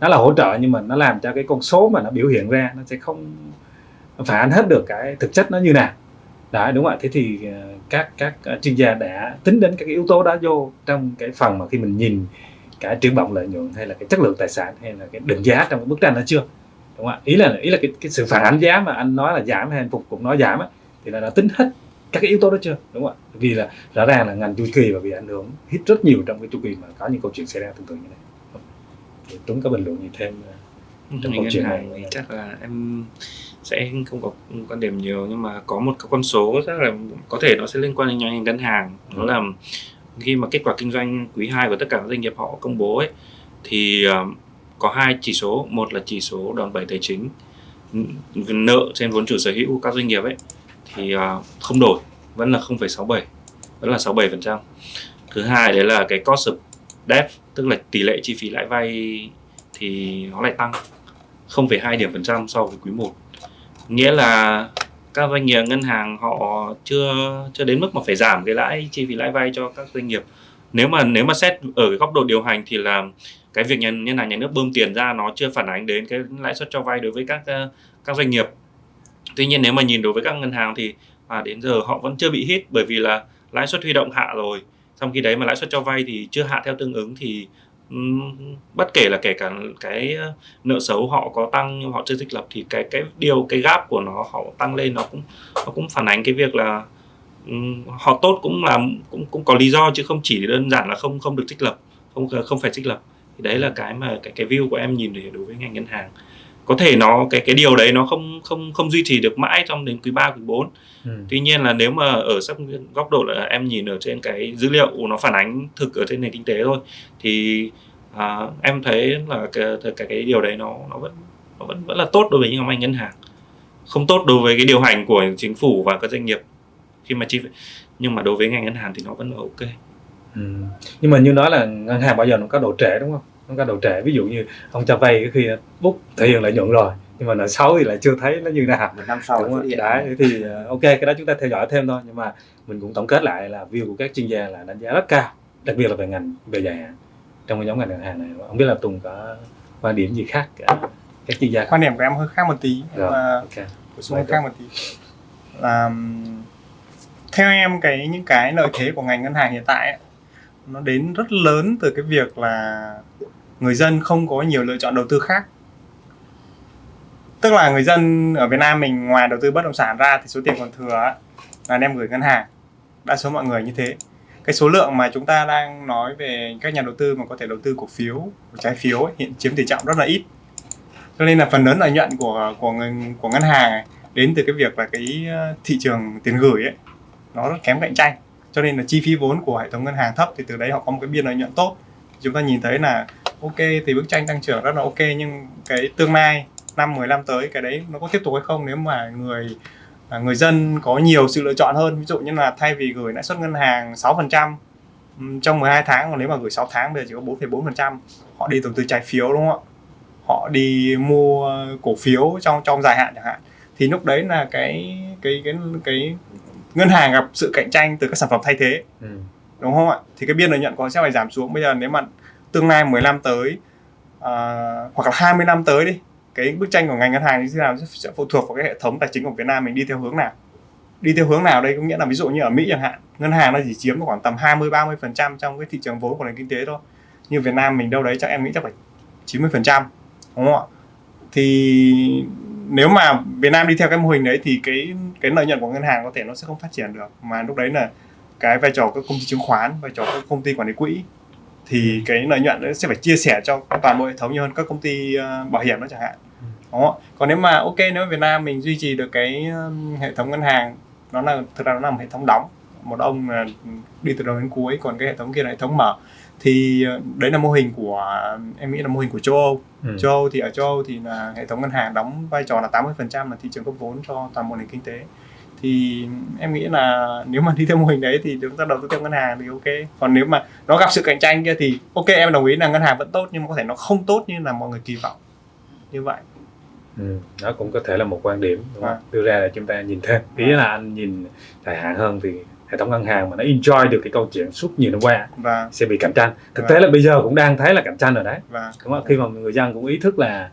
nó là hỗ trợ nhưng mà nó làm cho cái con số mà nó biểu hiện ra nó sẽ không phản ánh hết được cái thực chất nó như nào. Đã đúng không ạ? Thế thì ờ, các các ờ, chuyên gia đã tính đến các cái yếu tố đó vô trong cái phần mà khi mình nhìn cả triển vọng lợi nhuận hay là cái chất lượng tài sản hay là cái định giá trong cái bức tranh đó chưa? Đúng không ạ? Ý là ý là cái, cái sự phản ánh giá mà anh nói là giảm hay anh phục cũng nói giảm á thì là đã tính hết các cái yếu tố đó chưa? Đúng không ạ? Vì là rõ ràng là ngành chu kỳ và bị ảnh hưởng hít rất nhiều trong cái chu kỳ mà có những câu chuyện xảy ra tương tự như này. Thì Tuấn có bình luận gì thêm ờ, Trong câu chuyện này. thì chắc là em sẽ không có quan điểm nhiều nhưng mà có một cái con số chắc là có thể nó sẽ liên quan đến ngành ngân hàng. Đó là khi mà kết quả kinh doanh quý 2 của tất cả các doanh nghiệp họ công bố ấy thì ờ, có hai chỉ số. Một là chỉ số đòn bẩy tài chính nợ trên vốn chủ sở hữu của các doanh nghiệp ấy thì à, không đổi vẫn là 0,67 vẫn là 67% thứ hai đấy là cái cost of debt tức là tỷ lệ chi phí lãi vay thì nó lại tăng 0,2 điểm phần trăm so với quý 1 nghĩa là các doanh nghiệp ngân hàng họ chưa chưa đến mức mà phải giảm cái lãi chi phí lãi vay cho các doanh nghiệp. Nếu mà nếu mà xét ở cái góc độ điều hành thì là cái việc nhân ngân hàng nhà nước bơm tiền ra nó chưa phản ánh đến cái lãi suất cho vay đối với các các doanh nghiệp tuy nhiên nếu mà nhìn đối với các ngân hàng thì à, đến giờ họ vẫn chưa bị hit bởi vì là lãi suất huy động hạ rồi. Trong khi đấy mà lãi suất cho vay thì chưa hạ theo tương ứng thì um, bất kể là kể cả cái nợ xấu họ có tăng nhưng họ chưa dịch lập thì cái cái điều cái gap của nó họ tăng lên nó cũng nó cũng phản ánh cái việc là um, họ tốt cũng là cũng cũng có lý do chứ không chỉ đơn giản là không không được trích lập không không phải trích lập. Thì đấy là cái mà cái cái view của em nhìn để đối với ngành ngân hàng có thể nó cái cái điều đấy nó không không không duy trì được mãi trong đến quý 3, quý 4 ừ. Tuy nhiên là nếu mà ở sắp góc độ là em nhìn ở trên cái dữ liệu nó phản ánh thực ở trên nền kinh tế thôi thì à, em thấy là cái, cái cái điều đấy nó nó vẫn nó vẫn vẫn là tốt đối với những ngành ngân hàng không tốt đối với cái điều hành của chính phủ và các doanh nghiệp khi mà chi nhưng mà đối với ngành ngân hàng thì nó vẫn là ok Ừ. nhưng mà như nói là ngân hàng bao giờ nó có độ trễ đúng không nó có độ trễ ví dụ như ông cho vay cái khi bút thể hiện lợi nhuận rồi nhưng mà nợ xấu thì lại chưa thấy nó như nào. Một năm sau Đúng không? Đấy, thì ờ, ok cái đó chúng ta theo dõi thêm thôi nhưng mà mình cũng tổng kết lại là view của các chuyên gia là đánh giá rất cao đặc biệt là về ngành về dài hạn. Trong cái nhóm ngành ngân hàng này không biết là Tùng có quan điểm gì khác cả các chuyên gia? Quan điểm của em hơi khác một tí Rồi, mà ok. bổ sung hơi khác một tí. Là theo em cái những cái lợi thế của ngành ngân hàng hiện tại ấy, nó đến rất lớn từ cái việc là người dân không có nhiều lựa chọn đầu tư khác. Tức là người dân ở Việt Nam mình ngoài đầu tư bất động sản ra thì số tiền còn thừa là đem gửi ngân hàng. Đa số mọi người như thế. Cái số lượng mà chúng ta đang nói về các nhà đầu tư mà có thể đầu tư cổ phiếu trái phiếu ấy, hiện chiếm tỷ trọng rất là ít. Cho nên là phần lớn lợi nhuận của của ngân của ngân hàng ấy, đến từ cái việc là cái ờ, thị trường tiền gửi ấy nó rất kém cạnh tranh. Cho nên là chi phí vốn của hệ thống ngân hàng thấp thì từ đấy họ có một cái biên lợi nhuận tốt. Chúng ta nhìn thấy là ok thì bức tranh tăng trưởng rất là ok nhưng cái tương lai năm 10 năm tới cái đấy nó có tiếp tục hay không nếu mà người à, người dân có nhiều sự lựa chọn hơn? Ví dụ như là thay vì gửi lãi suất ngân hàng 6% ừm, trong 12 tháng còn nếu mà gửi 6 tháng bây giờ chỉ có 4,4% họ đi đầu tư trái phiếu đúng không ạ? Họ đi mua cổ phiếu trong trong dài hạn chẳng hạn. Thì lúc đấy là cái cái cái cái ngân hàng gặp sự cạnh tranh từ các sản phẩm thay thế. Ừ. đúng không ạ? Thì cái biên lợi nhuận của nó sẽ phải giảm xuống. Bây giờ nếu mà tương lai 10 năm tới à, hoặc là 20 năm tới đi. Cái bức tranh của ngành ngân hàng như thế nào sẽ phụ thuộc vào cái hệ thống tài chính của Việt Nam mình đi theo hướng nào. Đi theo hướng nào đây có nghĩa là ví dụ như ở Mỹ chẳng hạn ngân hàng nó chỉ chiếm khoảng tầm 20 30 phần trăm trong cái thị trường vốn của nền kinh tế thôi. Như Việt Nam mình đâu đấy chắc em nghĩ chắc phải 90 phần trăm đúng không ạ? Thì nếu mà Việt Nam đi theo cái mô hình đấy thì cái cái lợi nhuận của ngân hàng có thể nó sẽ không phát triển được. Mà lúc đấy là cái vai trò các công ty chứng khoán vai trò các công ty quản lý quỹ thì cái lợi nhuận nó sẽ phải chia sẻ cho toàn bộ hệ thống nhiều hơn các công ty ờ, bảo hiểm đó chẳng hạn không? ạ? còn nếu mà ok nếu mà Việt Nam mình duy trì được cái um, hệ thống ngân hàng nó là thực ra nó là một hệ thống đóng một ông là đi từ đầu đến cuối còn cái hệ thống kia là hệ thống mở thì ờ, đấy là mô hình của em nghĩ là mô hình của châu Âu Ừ. châu Âu thì ở châu Âu thì là hệ thống ngân hàng đóng vai trò là 80% là thị trường cấp vốn cho toàn bộ nền kinh tế thì em nghĩ là nếu mà đi theo mô hình đấy thì chúng ta đầu tư theo ngân hàng thì ok. Còn nếu mà nó gặp sự cạnh tranh kia thì ok em đồng ý là ngân hàng vẫn tốt nhưng mà có thể nó không tốt như là mọi người kỳ vọng. Như vậy. Ừ. đó cũng có thể là một quan điểm đúng không? À. đưa ra để chúng ta nhìn thêm. Ý là anh nhìn dài hạn hơn thì hệ thống ngân hàng mà nó enjoy được cái câu chuyện suốt nhiều năm qua và sẽ bị cạnh tranh. Thực Và- tế là bây giờ cũng đang thấy là cạnh tranh rồi đấy. Và đúng không? khi mà người dân cũng ý thức là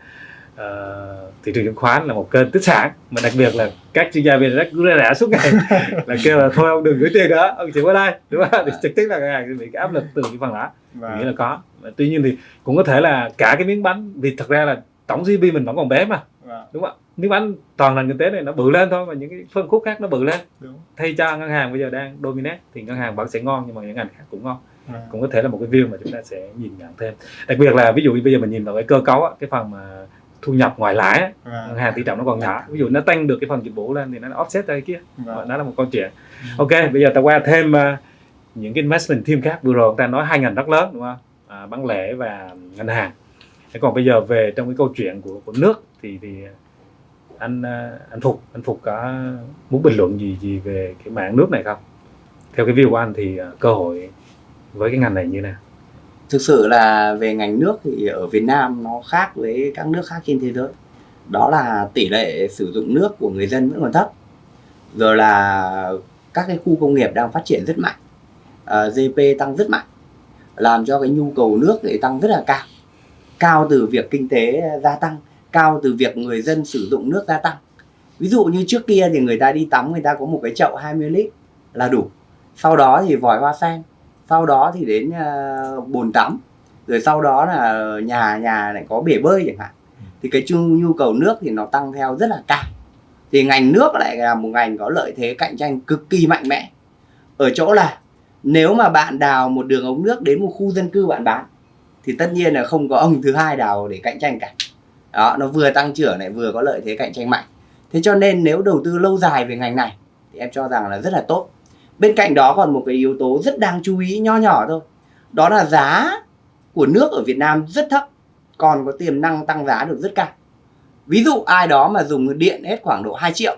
ờ, thị trường chứng khoán là một kênh tích sản mà đặc biệt là các chuyên gia về rất ra rã suốt ngày là kêu là thôi ông đừng gửi tiền nữa ông chỉ qua đây đúng không? Thì trực tiếp là ngân hàng sẽ bị cái áp lực từ cái phần đó. Mình nghĩ là có. Mà tuy nhiên thì cũng có thể là cả cái miếng bánh vì thật ra là tổng GDP mình vẫn còn bé mà và đúng không ạ? Miếng bánh toàn nền kinh tế này nó bự lên thôi và những cái phân khúc khác nó bự lên. Đúng. Thay cho ngân hàng bây giờ đang dominate thì ngân hàng vẫn sẽ ngon nhưng mà những ngành khác cũng ngon. Và, cũng có thể là một cái view mà chúng ta sẽ nhìn nhận thêm. Đặc biệt là ví dụ như bây giờ mình nhìn vào cái cơ cấu á, cái phần mà thu nhập ngoài lãi và, ngân hàng tỷ trọng nó còn nhỏ. Ví dụ nó tăng được cái phần dịch vụ lên thì nó offset ra cái kia. Và, đó là một câu chuyện. Ok bây giờ ta qua thêm ờ, những cái investment team khác. Vừa rồi chúng ta nói hai ngành rất lớn đúng không? À, bán lẻ và ngân hàng. Thế còn bây giờ về trong cái câu chuyện của của nước thì thì anh ờ, anh phục anh phục có muốn bình luận gì gì về cái mạng nước này không? Theo cái view của anh thì ờ, cơ hội với cái ngành này như nào thực sự là về ngành nước thì ở Việt Nam nó khác với các nước khác trên thế giới. Đó là tỷ lệ sử dụng nước của người dân vẫn còn thấp. Rồi là các cái khu công nghiệp đang phát triển rất mạnh. Ờ, à, GDP tăng rất mạnh làm cho cái nhu cầu nước thì tăng rất là cao. Cao từ việc kinh tế gia tăng cao từ việc người dân sử dụng nước gia tăng. Ví dụ như trước kia thì người ta đi tắm người ta có một cái chậu 20 lít là đủ. Sau đó thì vòi hoa sen sau đó thì đến ờ, bồn tắm rồi sau đó là nhà nhà lại có bể bơi chẳng hạn. Thì cái nhu cầu nước thì nó tăng theo rất là cao. Thì ngành nước lại là một ngành có lợi thế cạnh tranh cực kỳ mạnh mẽ. Ở chỗ là nếu mà bạn đào một đường ống nước đến một khu dân cư bạn bán thì tất nhiên là không có ông thứ hai đào để cạnh tranh cả. Đó nó vừa tăng trưởng lại vừa có lợi thế cạnh tranh mạnh. Thế cho nên nếu đầu tư lâu dài về ngành này thì em cho rằng là rất là tốt bên cạnh đó còn một cái yếu tố rất đáng chú ý nho nhỏ thôi. Đó là giá của nước ở Việt Nam rất thấp còn có tiềm năng tăng giá được rất cao. Ví dụ ai đó mà dùng điện hết khoảng độ 2 triệu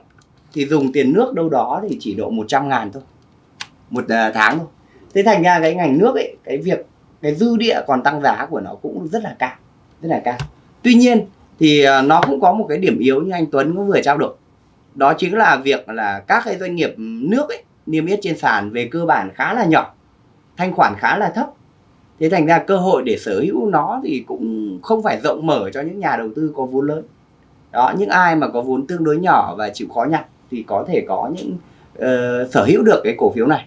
thì dùng tiền nước đâu đó thì chỉ độ 100 ngàn thôi một à, tháng thôi. Thế thành ra cái ngành nước ấy cái việc cái dư địa còn tăng giá của nó cũng rất là cao rất là cao. Tuy nhiên thì à, nó cũng có một cái điểm yếu như anh Tuấn cũng vừa trao đổi. Đó chính là việc là các cái doanh nghiệp nước ấy, niêm yết trên sàn về cơ bản khá là nhỏ thanh khoản khá là thấp. Thế thành ra cơ hội để sở hữu nó thì cũng không phải rộng mở cho những nhà đầu tư có vốn lớn. Đó những ai mà có vốn tương đối nhỏ và chịu khó nhặt thì có thể có những uh, sở hữu được cái cổ phiếu này.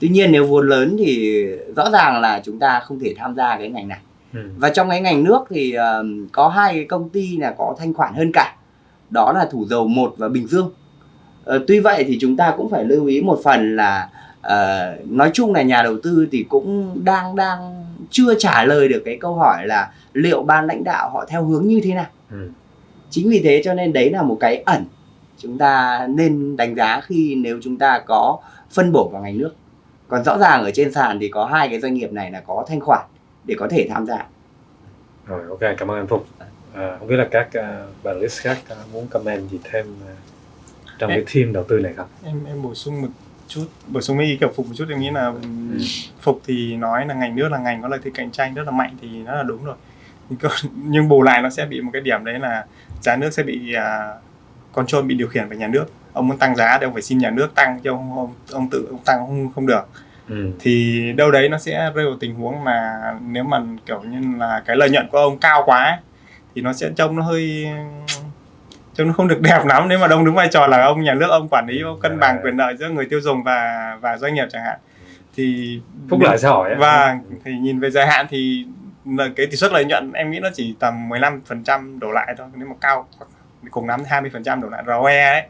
Tuy nhiên nếu vốn lớn thì rõ ràng là chúng ta không thể tham gia cái ngành này. Ừ. và trong cái ngành nước thì uh, có hai cái công ty là có thanh khoản hơn cả. Đó là thủ dầu một và bình dương uh, tuy vậy thì chúng ta cũng phải lưu ý một phần là uh, nói chung là nhà đầu tư thì cũng đang đang chưa trả lời được cái câu hỏi là liệu ban lãnh đạo họ theo hướng như thế nào Ừ. chính vì thế cho nên đấy là một cái ẩn chúng ta nên đánh giá khi nếu chúng ta có phân bổ vào ngành nước còn rõ ràng ở trên sàn thì có hai cái doanh nghiệp này là có thanh khoản để có thể tham gia Rồi, ok, cảm ơn anh Phục. À, không biết là các uh, bạn list khác ờ, muốn comment gì thêm ờ, trong cái team đầu tư này không? em em bổ sung một chút bổ sung mấy ý kiểu phục một chút em nghĩ là ừm, phục thì nói là ngành nước là ngành có lợi thế cạnh tranh rất là mạnh thì nó là đúng rồi nhưng, nhưng bù lại nó sẽ bị một cái điểm đấy là giá nước sẽ bị à, control bị điều khiển bởi nhà nước ông muốn tăng giá thì ông phải xin nhà nước tăng chứ ông ông, ông tự ông tăng không không được Ừ. thì đâu đấy nó sẽ rơi vào tình huống mà nếu mà kiểu như là cái lợi nhuận của ông cao quá ấy, thì nó sẽ trông nó hơi trông nó không được đẹp lắm nếu mà ông đứng vai trò là ông nhà nước ông quản lý ông cân bằng quyền lợi giữa người tiêu dùng và và doanh nghiệp chẳng hạn. Thì Phúc lợi xã hội và thì nhìn về dài hạn thì cái tỷ suất lợi nhuận em nghĩ nó chỉ tầm 15% đổ lại thôi. Nếu mà cao cùng lắm 20% đổ lại. ROE ấy.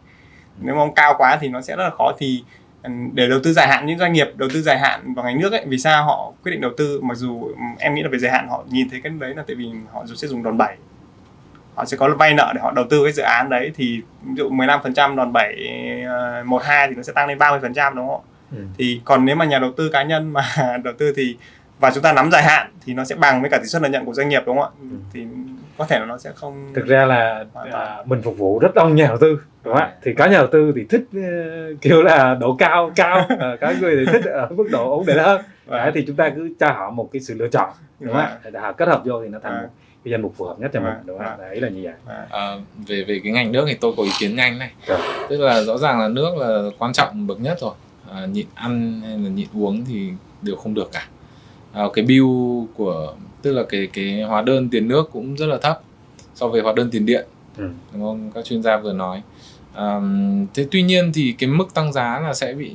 Nếu mà ông cao quá thì nó sẽ rất là khó. Thì ừ, để đầu tư dài hạn những doanh nghiệp đầu tư dài hạn vào ngành nước ấy vì sao họ quyết định đầu tư? Mặc dù ừ, em nghĩ là về dài hạn họ nhìn thấy cái đấy là tại vì họ sẽ dùng đòn bẩy họ sẽ có vay nợ để họ đầu tư cái dự án đấy thì ví dụ 15% đòn bẩy ờ, một hai thì nó sẽ tăng lên 30% đúng không ạ Ừ. thì còn nếu mà nhà đầu tư cá nhân mà đầu tư thì và chúng ta nắm dài hạn thì nó sẽ bằng với cả tỷ suất lợi nhuận của doanh nghiệp đúng không ạ Ừ. thì có thể là nó sẽ không Thực ra là à, mình phục vụ rất đông nhà đầu tư đúng không ạ? Thì có nhà đầu tư thì thích ờ, kiểu là độ cao cao, à, có người thì thích ở mức độ ổn định hơn. Đấy, thì chúng ta cứ cho họ một cái sự lựa chọn đúng không ạ? Để họ kết hợp vô thì nó thành Vâng. một cái danh mục phù hợp nhất cho mình Vâng, đúng không ạ? vâng. Đấy là như vậy. À, về về cái ngành nước thì tôi có ý kiến nhanh này Rồi. tức là rõ ràng là nước là quan trọng bậc nhất rồi à, nhịn ăn hay là nhịn uống thì đều không được cả à, cái bill của tức là cái cái hóa đơn tiền nước cũng rất là thấp so với hóa đơn tiền điện Ừ. đúng không các chuyên gia vừa nói à, thế tuy nhiên thì cái mức tăng giá là sẽ bị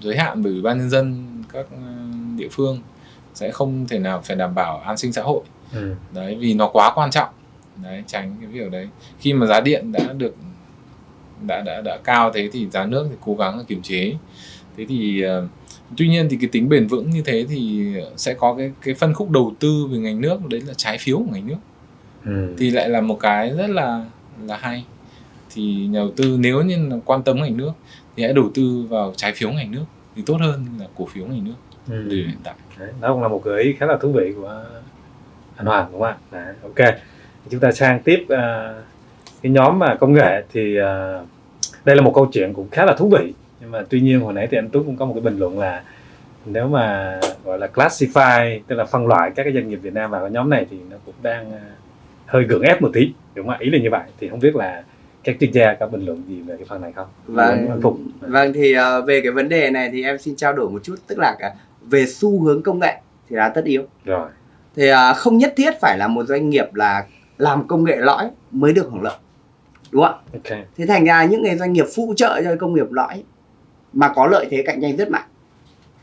giới hạn bởi ủy ban nhân dân các ờ, địa phương sẽ không thể nào phải đảm bảo an sinh xã hội. Ừ. đấy vì nó quá quan trọng. Đấy tránh cái việc đấy. Khi mà giá điện đã được đã đã đã cao thế thì giá nước thì cố gắng là kiềm chế. Thế thì ờ, tuy nhiên thì cái tính bền vững như thế thì sẽ có cái cái phân khúc đầu tư về ngành nước đấy là trái phiếu của ngành nước. Ừ. thì lại là một cái rất là là hay. Thì nhà đầu tư nếu như là quan tâm ngành nước thì hãy đầu tư vào trái phiếu ngành nước thì tốt hơn là cổ phiếu ngành nước Ừ. hiện tại Đấy, đó cũng là một gợi ý khá là thú vị của anh Hoàng đúng không ạ? Đấy, ok. Chúng ta sang tiếp à, cái nhóm mà công nghệ thì à, đây là một câu chuyện cũng khá là thú vị nhưng mà tuy nhiên hồi nãy thì anh Tuấn cũng có một cái bình luận là nếu mà gọi là classify tức là phân loại các cái doanh nghiệp Việt Nam vào cái nhóm này thì nó cũng đang à, hơi gượng ép một tí đúng không ạ? Ý là như vậy thì không biết là các chuyên gia có bình luận gì về cái phần này không? Vâng. Phục. Vâng thì ờ, về cái vấn đề này thì em xin trao đổi một chút tức là cả về xu hướng công nghệ thì là tất yếu. Rồi. Thì ờ, không nhất thiết phải là một doanh nghiệp là làm công nghệ lõi mới được hưởng lợi. Đúng không ạ? Ok. Thế thành ra những cái doanh nghiệp phụ trợ cho công nghiệp lõi mà có lợi thế cạnh tranh rất mạnh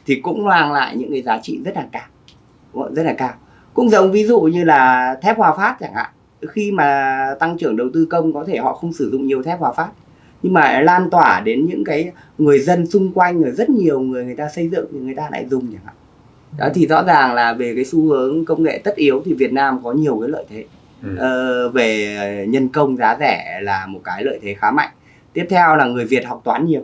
thì cũng mang lại những cái giá trị rất là cao. Đúng không? Rất là cao. Cũng giống ví dụ như là thép Hòa Phát chẳng hạn. Khi mà tăng trưởng đầu tư công có thể họ không sử dụng nhiều thép Hòa Phát nhưng mà lan tỏa đến những cái người dân xung quanh rồi rất nhiều người người ta xây dựng thì người ta lại dùng chẳng hạn. Đó thì rõ ràng là về cái xu hướng công nghệ tất yếu thì Việt Nam có nhiều cái lợi thế. Ừ. ờ, về nhân công giá rẻ là một cái lợi thế khá mạnh. Tiếp theo là người Việt học toán nhiều.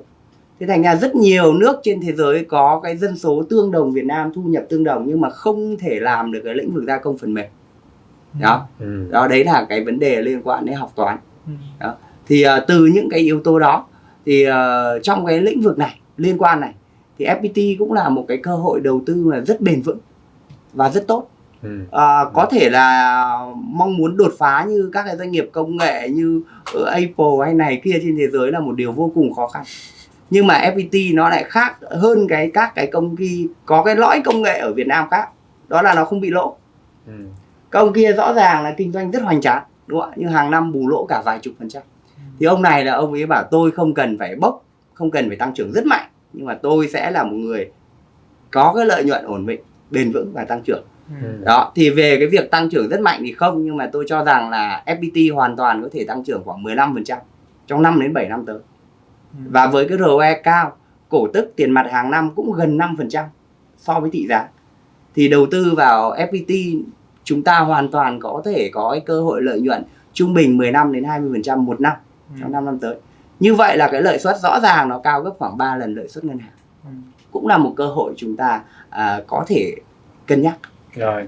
Thế thành ra rất nhiều nước trên thế giới có cái dân số tương đồng Việt Nam thu nhập tương đồng nhưng mà không thể làm được cái lĩnh vực gia công phần mềm. Đó. Ừ. đó đấy là cái vấn đề liên quan đến học toán. Ừ. thì ờ, từ những cái yếu tố đó thì ờ, trong cái lĩnh vực này liên quan này thì FPT cũng là một cái cơ hội đầu tư mà rất bền vững và rất tốt. Ừ. à, có thể là mong muốn đột phá như các cái doanh nghiệp công nghệ như ở Apple hay này kia trên thế giới là một điều vô cùng khó khăn. Nhưng mà FPT nó lại khác hơn cái các cái công ty có cái lõi công nghệ ở Việt Nam khác đó là nó không bị lỗ. Ừ. công kia rõ ràng là kinh doanh rất hoành tráng đúng không ạ? Nhưng hàng năm bù lỗ cả vài chục phần trăm thì ông này là ông ấy bảo tôi không cần phải bốc không cần phải tăng trưởng rất mạnh nhưng mà tôi sẽ là một người có cái lợi nhuận ổn định bền vững và tăng trưởng. Ừ. đó thì về cái việc tăng trưởng rất mạnh thì không nhưng mà tôi cho rằng là FPT hoàn toàn có thể tăng trưởng khoảng 15% trong 5 đến 7 năm tới. Và với cái ROE cao cổ tức tiền mặt hàng năm cũng gần 5% so với thị giá. Thì đầu tư vào FPT chúng ta hoàn toàn có thể có cái cơ hội lợi nhuận trung bình 15 đến 20% một năm trong 5 năm tới như vậy là cái lợi suất rõ ràng nó cao gấp khoảng 3 lần lợi suất ngân hàng Ừ. cũng là một cơ hội chúng ta à, có thể cân nhắc Rồi,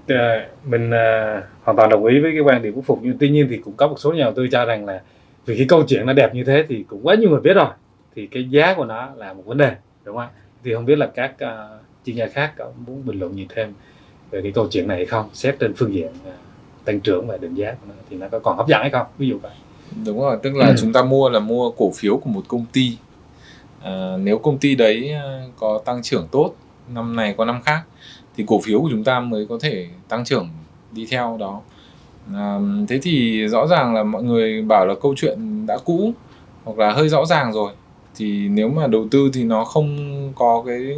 mình ờ, hoàn toàn đồng ý với cái quan điểm của Phục nhưng tuy nhiên thì cũng có một số nhà đầu tư cho rằng là vì cái câu chuyện nó đẹp như thế thì cũng quá nhiều người biết rồi thì cái giá của nó là một vấn đề đúng không ạ? Thì không biết là các ờ, chuyên gia khác có muốn bình luận gì thêm về cái câu chuyện này hay không? Xét trên phương diện ờ, tăng trưởng và định giá của nó thì nó có còn hấp dẫn hay không? Ví dụ vậy. Đúng rồi tức là Ừ. chúng ta mua là mua cổ phiếu của một công ty. À, nếu công ty đấy à, có tăng trưởng tốt năm này có năm khác thì cổ phiếu của chúng ta mới có thể tăng trưởng đi theo đó. À, thế thì rõ ràng là mọi người bảo là câu chuyện đã cũ hoặc là hơi rõ ràng rồi. Thì nếu mà đầu tư thì nó không có cái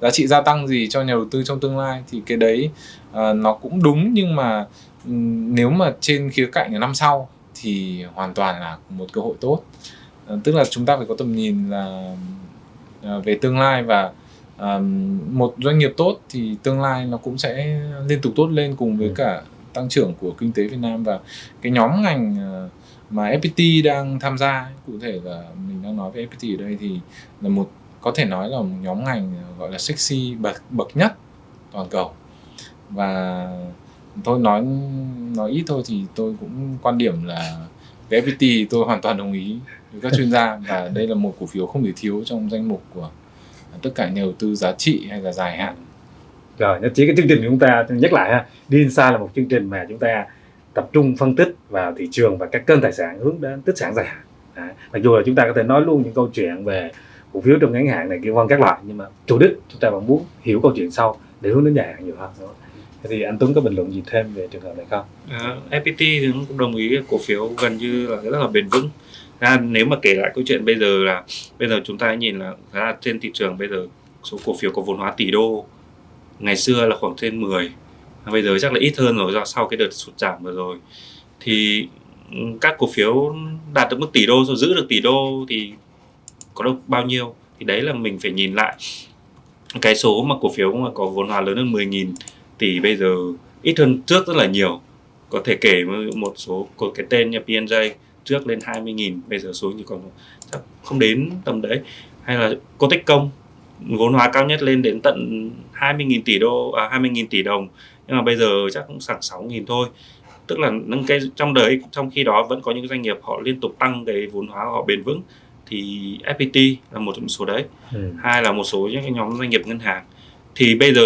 giá trị gia tăng gì cho nhà đầu tư trong tương lai thì cái đấy à, nó cũng đúng nhưng mà ừm, nếu mà trên khía cạnh năm sau thì hoàn toàn là một cơ hội tốt à, tức là chúng ta phải có tầm nhìn là à, về tương lai và à, một doanh nghiệp tốt thì tương lai nó cũng sẽ liên tục tốt lên cùng với Ừ. cả tăng trưởng của kinh tế Việt Nam và cái nhóm ngành à, mà FPT đang tham gia cụ thể là mình đang nói về FPT ở đây thì là một có thể nói là một nhóm ngành gọi là sexy bậc bậc nhất toàn cầu và tôi nói nói ít thôi thì tôi cũng quan điểm là về FPT tôi hoàn toàn đồng ý với các chuyên gia và đây là một cổ phiếu không thể thiếu trong danh mục của tất cả nhà đầu tư giá trị hay là dài hạn Rồi, nhất trí cái chương trình của chúng ta nhắc lại ha. Đi xa là một chương trình mà chúng ta tập trung phân tích vào thị trường và các kênh tài sản hướng đến tích sản dài hạn. à, Mặc dù là chúng ta có thể nói luôn những câu chuyện về cổ phiếu trong ngắn hạn này kia vân các loại nhưng mà chủ đích chúng ta vẫn muốn hiểu câu chuyện sau để hướng đến dài hạn nhiều hơn. Thì anh Tuấn có bình luận gì thêm về trường hợp này không? À, FPT thì cũng đồng ý cổ phiếu gần như là rất là bền vững. Ra nếu mà kể lại câu chuyện bây giờ là bây giờ chúng ta nhìn là ra trên thị trường bây giờ số cổ phiếu có vốn hóa tỷ đô ngày xưa là khoảng trên 10 bây giờ chắc là ít hơn rồi do sau cái đợt sụt giảm vừa rồi. Thì ừ, các cổ phiếu đạt được mức tỷ đô rồi giữ được tỷ đô thì có được bao nhiêu? Thì đấy là mình phải nhìn lại. Cái số mà cổ phiếu mà có vốn hóa lớn hơn 10.000 tỷ bây giờ ít hơn trước rất là nhiều. Có thể kể một số có cái tên như PNJ trước lên 20.000 bây giờ số chỉ còn chắc không đến tầm đấy. Hay là Cotech Công vốn hóa cao nhất lên đến tận 20.000 tỷ đô à, 20.000 tỷ đồng. Nhưng mà bây giờ chắc cũng khoảng 6.000 thôi. Tức là nâng cái trong đấy trong khi đó vẫn có những doanh nghiệp họ liên tục tăng cái vốn hóa của họ bền vững thì FPT là một trong số đấy. Ừ. hai là một số những cái nhóm doanh nghiệp ngân hàng thì bây giờ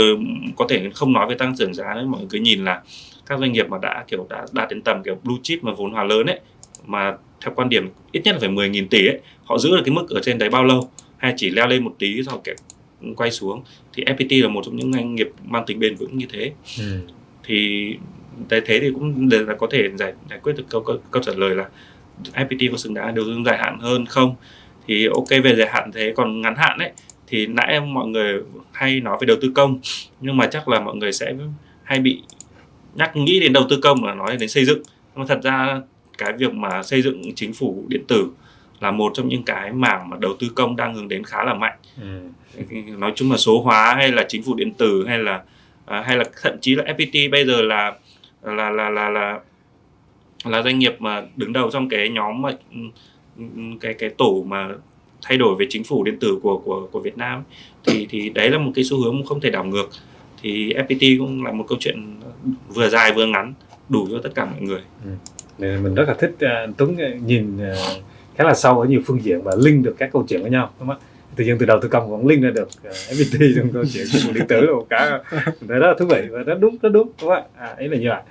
có thể không nói về tăng trưởng giá nữa mọi người cứ nhìn là các doanh nghiệp mà đã kiểu đã đạt đến tầm kiểu blue chip mà vốn hóa lớn ấy mà theo quan điểm ít nhất là phải 10.000 tỷ ấy họ giữ được cái mức ở trên đấy bao lâu? Hay chỉ leo lên một tí rồi kiểu quay xuống? Thì FPT là một trong những doanh nghiệp mang tính bền vững như thế. Ừ. thì thế thế thì cũng là có thể giải giải quyết được câu, câu, câu trả lời là FPT có xứng đáng đầu tư dài hạn hơn không? Thì ok về dài hạn thế còn ngắn hạn ấy thì nãy mọi người hay nói về đầu tư công nhưng mà chắc là mọi người sẽ hay bị nhắc nghĩ đến đầu tư công là nói đến xây dựng nhưng mà thật ra cái việc mà xây dựng chính phủ điện tử là một trong những cái mảng mà đầu tư công đang hướng đến khá là mạnh Ừ. nói chung là số hóa hay là chính phủ điện tử hay là à, hay là thậm chí là FPT bây giờ là là là là là là doanh nghiệp mà đứng đầu trong cái nhóm mà ừm, ừm, cái cái tổ mà thay đổi về chính phủ điện tử của của của Việt Nam. Thì thì đấy là một cái xu hướng không thể đảo ngược. Thì FPT cũng là một câu chuyện vừa dài vừa ngắn đủ cho tất cả mọi người. Nên mình rất là thích anh Tuấn ờ, nhìn ờ, khá là sâu ở nhiều phương diện và link được các câu chuyện với nhau đúng không ạ? tự nhiên từ đầu tư công vẫn link ra được uh, FPT trong câu chuyện của điện tử một cái mình thấy rất là thú vị và rất đúng rất đúng đúng không ạ? À, ý là như vậy.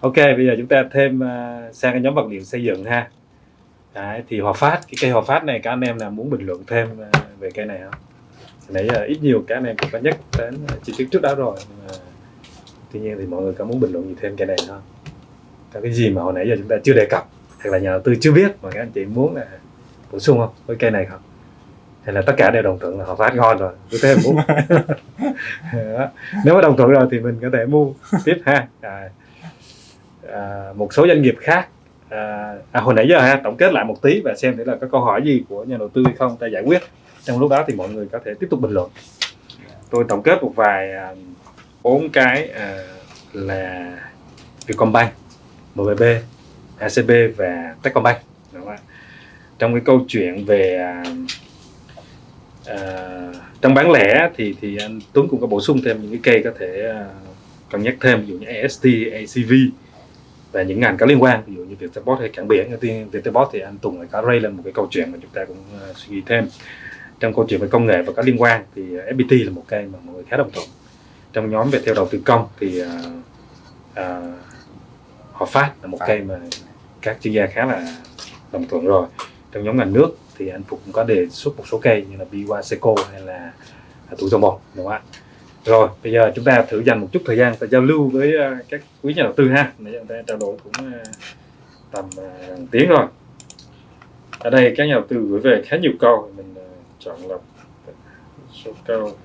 Ok bây giờ chúng ta thêm uh, sang cái nhóm vật liệu xây dựng ha Đấy, thì hòa phát cái cây hòa phát này các anh em nào muốn bình luận thêm uh, về cây này không? Nãy giờ ít nhiều các anh em cũng có nhắc đến chi tiết trước đó rồi nhưng mà tuy nhiên thì mọi người có muốn bình luận gì thêm cây này không? Có cái gì mà hồi nãy giờ chúng ta chưa đề cập hoặc là nhà đầu tư chưa biết mà các anh chị muốn là bổ sung không với cây này không? Hay là tất cả đều đồng thuận là họ phát ngon rồi cứ thế mua. Nếu mà đồng thuận rồi thì mình có thể mua tiếp ha. À, à, một số doanh nghiệp khác à, à, hồi nãy giờ ha tổng kết lại một tí và xem thử là có câu hỏi gì của nhà đầu tư hay không ta giải quyết. Trong lúc đó thì mọi người có thể tiếp tục bình luận. Tôi tổng kết một vài à, bốn cái à, là Vietcombank, MBB, ACB và Techcombank. Đúng không ạ? trong cái câu chuyện về à, à, trong bán lẻ thì thì anh Tuấn cũng có bổ sung thêm những cái cây có thể à, cân nhắc thêm ví dụ như AST, ACV và những ngành có liên quan ví dụ như Viettelbot hay cảng biển đầu tiên Viettelbot thì anh Tùng lại có ray lên một cái câu chuyện mà chúng ta cũng uh, suy nghĩ thêm. Trong câu chuyện về công nghệ và có liên quan thì ờ, FPT là một cây mà mọi người khá đồng thuận. Trong nhóm về theo đầu tư công thì uh, uh, họ phát là một cây mà các chuyên gia khá là đồng thuận rồi. Trong nhóm ngành nước thì anh Phục cũng có đề xuất một số cây như là Biwa Seco hay là Thủ Dầu Một đúng không ạ? Rồi bây giờ chúng ta thử dành một chút thời gian để giao lưu với ờ, các quý nhà đầu tư ha. Để chúng ta trao đổi cũng ờ, tầm ờ, tiếng rồi. Ở đây các nhà đầu tư gửi về khá nhiều câu. Mình chọn lọc số câu.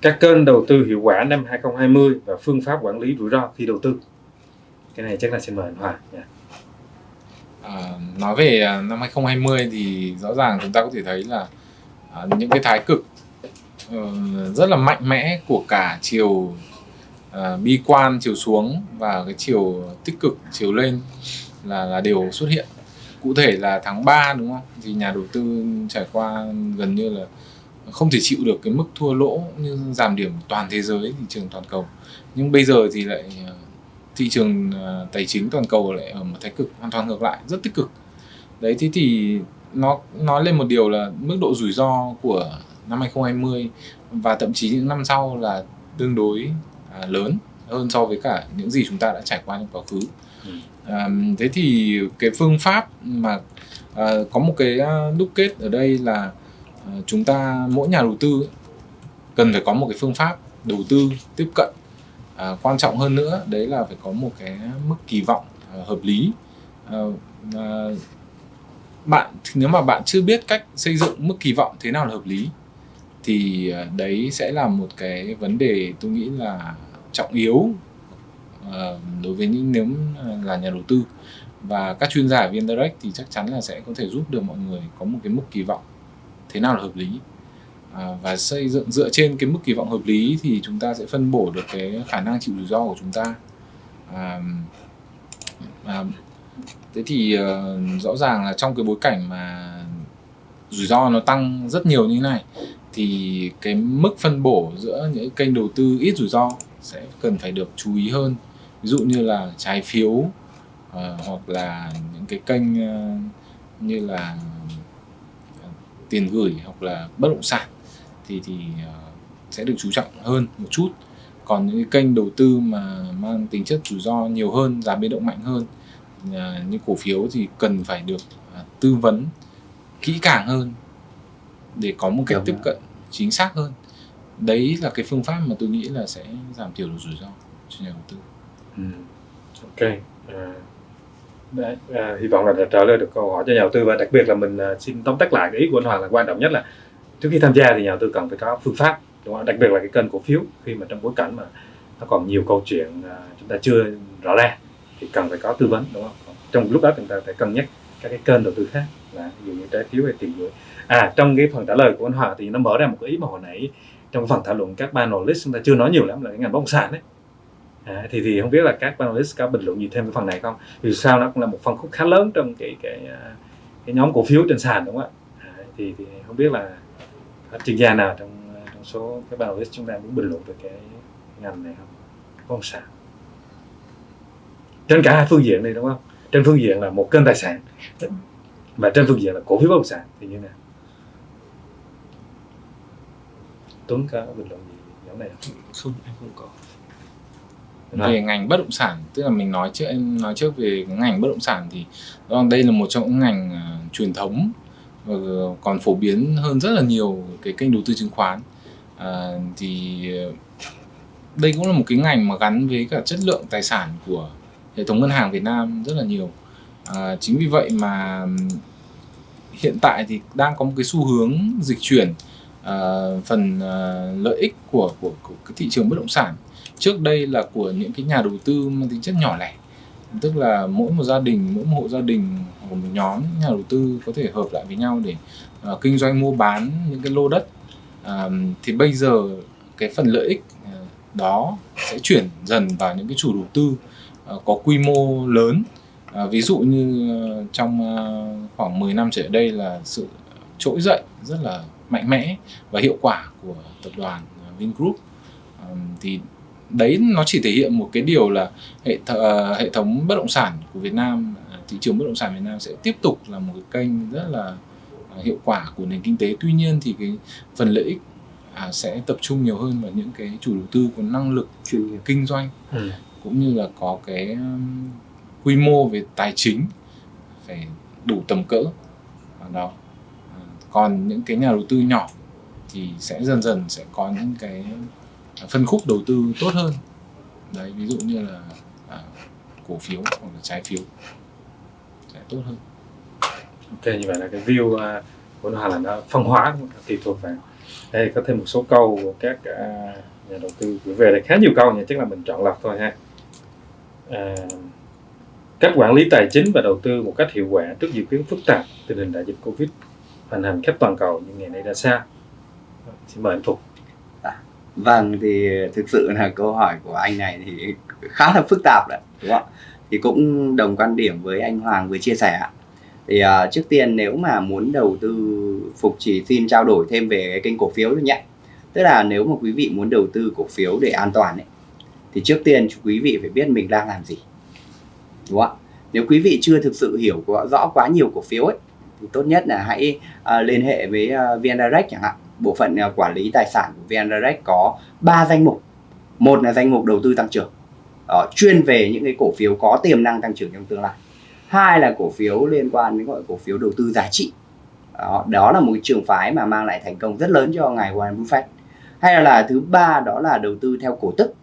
Các kênh đầu tư hiệu quả năm 2020 và phương pháp quản lý rủi ro khi đầu tư. Cái này chắc là xin mời anh Hòa nha. À, nói về năm 2020 thì rõ ràng chúng ta có thể thấy là à, những cái thái cực uh, rất là mạnh mẽ của cả chiều uh, bi quan chiều xuống và cái chiều tích cực chiều lên là là đều xuất hiện. Cụ thể là tháng 3 đúng không? Thì nhà đầu tư trải qua gần như là không thể chịu được cái mức thua lỗ như giảm điểm toàn thế giới thị trường toàn cầu. Nhưng bây giờ thì lại ờ, thị trường tài chính toàn cầu lại ở một thái cực hoàn toàn ngược lại rất tích cực. Đấy thế thì nó nói lên một điều là mức độ rủi ro của năm 2020 và thậm chí những năm sau là tương đối à, lớn hơn so với cả những gì chúng ta đã trải qua trong quá khứ. Ừ. À, thế thì cái phương pháp mà à, có một cái à, đúc kết ở đây là à, chúng ta mỗi nhà đầu tư cần phải có một cái phương pháp đầu tư tiếp cận à, quan trọng hơn nữa đấy là phải có một cái mức kỳ vọng à, hợp lý à, à, bạn nếu mà bạn chưa biết cách xây dựng mức kỳ vọng thế nào là hợp lý thì ờ, đấy sẽ là một cái vấn đề tôi nghĩ là trọng yếu uh, đối với những nếu ờ, là nhà đầu tư. Và các chuyên gia ở viên direct thì chắc chắn là sẽ có thể giúp được mọi người có một cái mức kỳ vọng thế nào là hợp lý. À, và xây dựng dựa trên cái mức kỳ vọng hợp lý thì chúng ta sẽ phân bổ được cái khả năng chịu rủi ro của chúng ta. À, à, thế thì uh, rõ ràng là trong cái bối cảnh mà rủi ro nó tăng rất nhiều như thế này thì cái mức phân bổ giữa những kênh đầu tư ít rủi ro sẽ cần phải được chú ý hơn. Ví dụ như là trái phiếu uh, hoặc là những cái kênh uh, như là tiền gửi hoặc là bất động sản thì thì uh, sẽ được chú trọng hơn một chút. Còn những cái kênh đầu tư mà mang tính chất rủi ro nhiều hơn giá biến động mạnh hơn À, những cổ phiếu thì cần phải được à, tư vấn kỹ càng hơn để có một cách tiếp cận chính xác hơn. Đấy là cái phương pháp mà tôi nghĩ là sẽ giảm thiểu được rủi ro cho nhà đầu tư. Ừ. ok. À, đấy, à, hy vọng là đã trả lời được câu hỏi cho nhà đầu tư và đặc biệt là mình à, xin tóm tắt lại cái ý của anh Hoàng là quan trọng nhất là trước khi tham gia thì nhà đầu tư cần phải có phương pháp đúng không? đặc biệt là cái kênh cổ phiếu khi mà trong bối cảnh mà nó còn nhiều câu chuyện à, chúng ta chưa rõ ràng thì cần phải có tư vấn đúng không? Trong lúc đó chúng ta phải cân nhắc các cái kênh đầu tư khác. Là ví dụ như trái phiếu hay tiền gửi. À trong cái phần trả lời của anh Hòa thì nó mở ra một cái ý mà hồi nãy trong phần thảo luận các panelist chúng ta chưa nói nhiều lắm là cái ngành bất động sản đấy. À, thì thì không biết là các panelist có bình luận gì thêm cái phần này không? Vì sao nó cũng là một phân khúc khá lớn trong cái cái à, cái nhóm cổ phiếu trên sàn đúng không ạ? À, thì thì không biết là các chuyên gia nào trong à, trong số các panelist chúng ta muốn bình luận về cái ngành này không? Bất động sản trên cả hai phương diện này đúng không? Trên phương diện là một kênh tài sản và trên phương diện là cổ phiếu bất động sản thì như thế nào? Tuấn có bình luận gì nhóm này không? không em không có. Về ngành bất động sản tức là mình nói trước em nói trước về ngành bất động sản thì đây là một trong những ngành à, truyền thống và còn phổ biến hơn rất là nhiều cái kênh đầu tư chứng khoán. À, thì ờ, đây cũng là một cái ngành mà gắn với cả chất lượng tài sản của hệ thống ngân hàng Việt Nam rất là nhiều. À, chính vì vậy mà hiện tại thì đang có một cái xu hướng dịch chuyển à, phần à, lợi ích của, của của cái thị trường bất động sản. Trước đây là của những cái nhà đầu tư mang tính chất nhỏ lẻ tức là mỗi một gia đình mỗi một hộ gia đình hoặc một nhóm nhà đầu tư có thể hợp lại với nhau để à, kinh doanh mua bán những cái lô đất. À, thì bây giờ cái phần lợi ích à, đó sẽ chuyển dần vào những cái chủ đầu tư có quy mô lớn. À, ví dụ như à, trong à, khoảng 10 năm trở lại đây là sự trỗi dậy rất là mạnh mẽ và hiệu quả của tập đoàn à, Vingroup. Ừm, thì đấy nó chỉ thể hiện một cái điều là hệ th- ờ, hệ thống bất động sản của Việt Nam à, thị trường bất động sản Việt Nam sẽ tiếp tục là một cái kênh rất là à, hiệu quả của nền kinh tế. Tuy nhiên thì cái phần lợi ích à, sẽ tập trung nhiều hơn vào những cái chủ đầu tư có năng lực chuyên nghiệp. kinh doanh. Ừ cũng như là có cái um, quy mô về tài chính phải đủ tầm cỡ. Đó à, còn những cái nhà đầu tư nhỏ thì sẽ dần dần sẽ có những cái phân khúc đầu tư tốt hơn. Đấy ví dụ như là à, cổ phiếu hoặc là trái phiếu sẽ tốt hơn. Ok như vậy là cái view uh, của nó là nó phân hóa tùy thuộc vào. Đây có thêm một số câu của các uh, nhà đầu tư gửi về đây khá nhiều câu nhưng chắc là mình chọn lọc thôi ha à, cách quản lý tài chính và đầu tư một cách hiệu quả trước diễn biến phức tạp tình hình đại dịch covid hoành hành khắp toàn cầu như ngày nay ra sao xin mời anh Phục dạ, Vâng thì thực sự là câu hỏi của anh này thì khá là phức tạp đấy đúng không? Thì cũng đồng quan điểm với anh Hoàng vừa chia sẻ. Thì à, trước tiên nếu mà muốn đầu tư Phục chỉ xin trao đổi thêm về cái kênh cổ phiếu thôi nhé. Tức là nếu mà quý vị muốn đầu tư cổ phiếu để an toàn ấy thì trước tiên quý vị phải biết mình đang làm gì. Đúng không ạ? Nếu quý vị chưa thực sự hiểu rõ quá nhiều cổ phiếu ấy thì tốt nhất là hãy uh, liên hệ với uh, VN Direct chẳng hạn bộ phận uh, quản lý tài sản của VN Direct có 3 danh mục. Một là danh mục đầu tư tăng trưởng, uh, chuyên về những cái cổ phiếu có tiềm năng tăng trưởng trong tương lai. Hai là cổ phiếu liên quan đến gọi cổ phiếu đầu tư giá trị. Đó, đó là một trường phái mà mang lại thành công rất lớn cho ngài Warren Buffett. Hay là, là thứ ba đó là đầu tư theo cổ tức.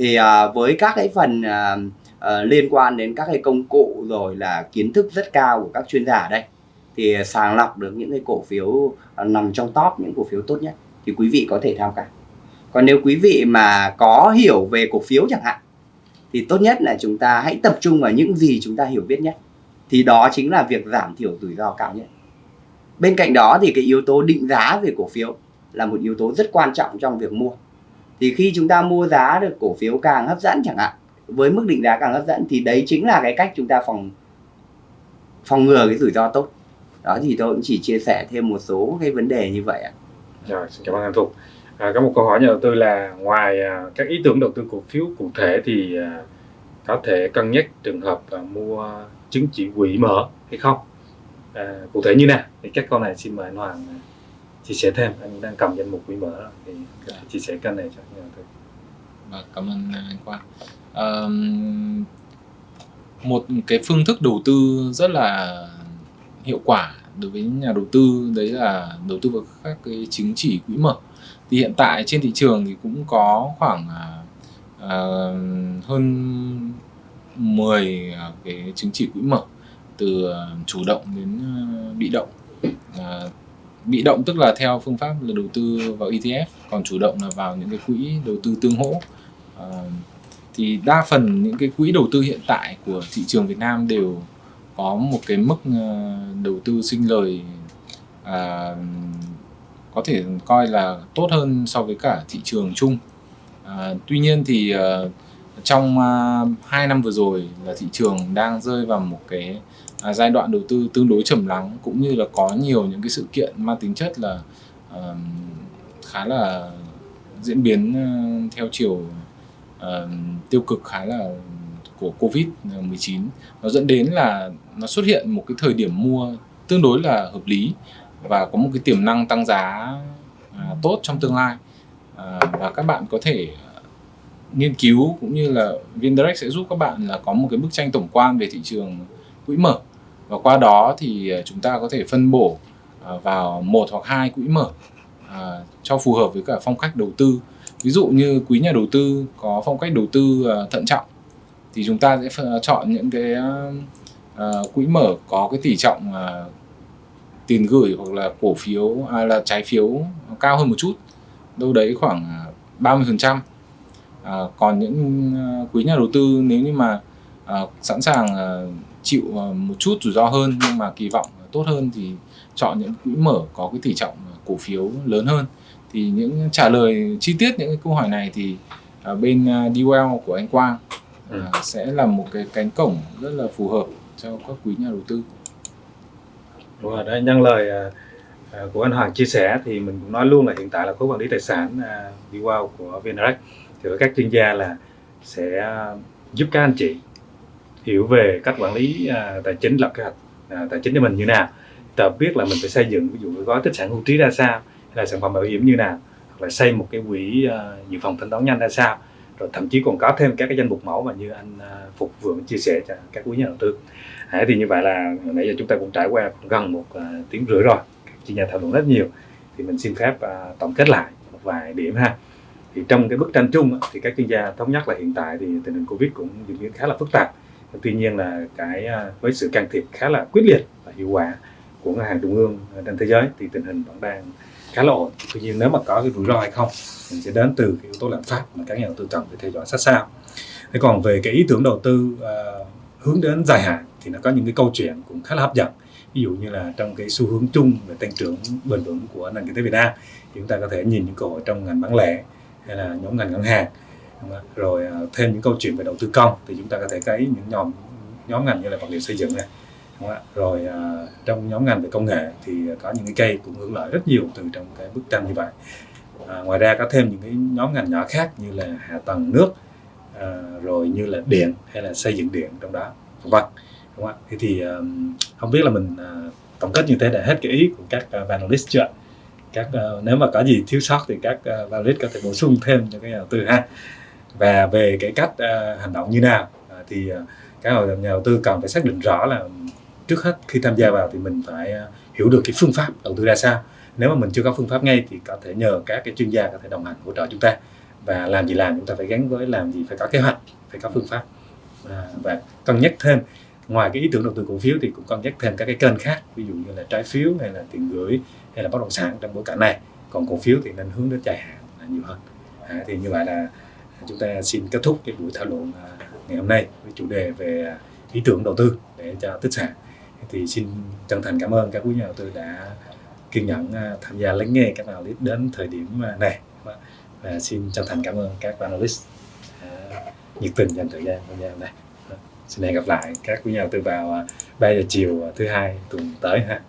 Thì à, với các cái phần à, à, liên quan đến các cái công cụ rồi là kiến thức rất cao của các chuyên gia ở đây thì sàng lọc được những cái cổ phiếu à, nằm trong top những cổ phiếu tốt nhất thì quý vị có thể tham khảo. Còn nếu quý vị mà có hiểu về cổ phiếu chẳng hạn thì tốt nhất là chúng ta hãy tập trung vào những gì chúng ta hiểu biết nhất. Thì đó chính là việc giảm thiểu rủi ro cao nhất. Bên cạnh đó thì cái yếu tố định giá về cổ phiếu là một yếu tố rất quan trọng trong việc mua. Thì khi chúng ta mua giá được cổ phiếu càng hấp dẫn chẳng hạn, với mức định giá càng hấp dẫn thì đấy chính là cái cách chúng ta phòng phòng ngừa cái rủi ro tốt đó thì tôi cũng chỉ chia sẻ thêm một số cái vấn đề như vậy ạ Rồi, xin cảm ơn anh Phục. À, có một câu hỏi nhà đầu tư là ngoài à, các ý tưởng đầu tư cổ phiếu cụ thể thì à, có thể cân nhắc trường hợp à, mua chứng chỉ quỹ mở hay không? À, cụ thể như nào? Thì các câu này xin mời anh Hoàng à, chia sẻ thêm. Anh đang cầm danh mục quỹ mở thì dạ. chia sẻ kênh này cho nhà đầu tư. Và vâng, cảm ơn anh Quang. à, một cái phương thức đầu tư rất là hiệu quả đối với nhà đầu tư đấy là đầu tư vào các cái chứng chỉ quỹ mở. Thì hiện tại trên thị trường thì cũng có khoảng à, à hơn 10 à, cái chứng chỉ quỹ mở từ à, chủ động đến bị động. À, bị động tức là theo phương pháp là đầu tư vào ETF, còn chủ động là vào những cái quỹ đầu tư tương hỗ. À, thì đa phần những cái quỹ đầu tư hiện tại của thị trường Việt Nam đều có một cái mức ờ, đầu tư sinh lời à, có thể coi là tốt hơn so với cả thị trường chung. À, tuy nhiên thì à, trong uh, 2 năm vừa rồi là thị trường đang rơi vào một cái à, giai đoạn đầu tư tương đối trầm lắng cũng như là có nhiều những cái sự kiện mang tính chất là ờ, khá là diễn biến ờ, theo chiều ờ, tiêu cực khá là của Covid 19 nó dẫn đến là nó xuất hiện một cái thời điểm mua tương đối là hợp lý và có một cái tiềm năng tăng giá à, tốt trong tương lai. À, và các bạn có thể nghiên cứu cũng như là VinDirect sẽ giúp các bạn là có một cái bức tranh tổng quan về thị trường quỹ mở và qua đó thì à, chúng ta có thể phân bổ à, vào một hoặc hai quỹ mở à, cho phù hợp với cả phong cách đầu tư. Ví dụ như quý nhà đầu tư có phong cách đầu tư thận trọng thì chúng ta sẽ chọn những cái quỹ mở có cái tỷ trọng tiền gửi hoặc là cổ phiếu à, là trái phiếu cao hơn một chút đâu đấy khoảng 30 phần trăm. À, còn những quý nhà đầu tư nếu như mà à, sẵn sàng à, chịu một chút rủi ro hơn nhưng mà kỳ vọng tốt hơn thì chọn những quỹ mở có cái tỷ trọng cổ phiếu lớn hơn thì những trả lời chi tiết những cái câu hỏi này thì ở bên DWell của anh Quang ừ. sẽ là một cái cánh cổng rất là phù hợp cho các quý nhà đầu tư. Đúng rồi, đấy nhân lời của anh Hoàng chia sẻ thì mình cũng nói luôn là hiện tại là khối quản lý tài sản DWell của VNREX thì các chuyên gia là sẽ giúp các anh chị hiểu về cách quản lý uh, tài chính lập kế hoạch uh, tài chính cho mình như nào. Ta biết là mình phải xây dựng ví dụ gói tích sản hưu trí ra sao hay là sản phẩm bảo hiểm như nào hoặc là xây một cái quỹ uh, dự phòng thanh toán nhanh ra sao. Rồi thậm chí còn có thêm các cái danh mục mẫu mà như anh uh, phục vừa chia sẻ cho các quý nhà đầu tư. À, thì như vậy là nãy giờ chúng ta cũng trải qua gần một uh, tiếng rưỡi rồi chị chuyên gia thảo luận rất nhiều. Thì mình xin phép uh, tổng kết lại một vài điểm ha. Thì trong cái bức tranh chung thì các chuyên gia thống nhất là hiện tại thì tình hình covid cũng diễn biến khá là phức tạp tuy nhiên là cái à, với sự can thiệp khá là quyết liệt và hiệu quả của ngân hàng trung ương à, trên thế giới thì tình hình vẫn đang khá là ổn. Tuy nhiên nếu mà có cái rủi ro hay không mình sẽ đến từ cái yếu tố lạm phát mà các nhà đầu tư cần phải theo dõi sát sao. Thế còn về cái ý tưởng đầu tư uh, hướng đến dài hạn thì nó có những cái câu chuyện cũng khá là hấp dẫn. Ví dụ như là trong cái xu hướng chung về tăng trưởng bền vững của nền kinh tế Việt Nam thì chúng ta có thể nhìn những cơ hội trong ngành bán lẻ hay là nhóm ngành ngân hàng. Vâng rồi à, thêm những câu chuyện về đầu tư công thì chúng ta có thể thấy những nhóm nhóm ngành như là vật liệu xây dựng này đúng không? rồi à, trong nhóm ngành về công nghệ thì có những cái cây cũng hưởng lợi rất nhiều từ trong cái bức tranh như vậy. À, ngoài ra có thêm những cái nhóm ngành nhỏ khác như là hạ tầng nước à, rồi như là điện hay là xây dựng điện trong đó vân đúng không ạ? Thế thì không biết là mình à, tổng kết như thế đã hết cái ý của các uh, panelist chưa các uh, nếu mà có gì thiếu sót thì các uh, panelist có thể bổ sung thêm cho cái nhà đầu tư ha và về cái cách uh, hành động như nào uh, thì uh, các nhà đầu tư cần phải xác định rõ là trước hết khi tham gia vào thì mình phải ờ, hiểu được cái phương pháp đầu tư ra sao. Nếu mà mình chưa có phương pháp ngay thì có thể nhờ các cái chuyên gia có thể đồng hành hỗ trợ chúng ta. Và làm gì làm chúng ta phải gắn với làm gì phải có kế hoạch phải có phương pháp. À, và cân nhắc thêm ngoài cái ý tưởng đầu tư cổ phiếu thì cũng cân nhắc thêm các cái kênh khác ví dụ như là trái phiếu hay là tiền gửi hay là bất động sản trong bối cảnh này. Còn cổ phiếu thì nên hướng đến dài hạn là nhiều hơn. À, thì như vậy là chúng ta xin kết thúc cái buổi thảo luận à, ngày hôm nay với chủ đề về à, ý tưởng đầu tư để cho tích sản thì xin chân thành cảm ơn các quý nhà đầu tư đã kiên nhẫn à, tham gia lắng nghe các analyst đến thời điểm này. Và xin chân thành cảm ơn các analyst nhiệt tình dành thời gian tham gia này xin hẹn gặp lại các quý nhà đầu tư vào 3 giờ chiều thứ hai tuần tới ha.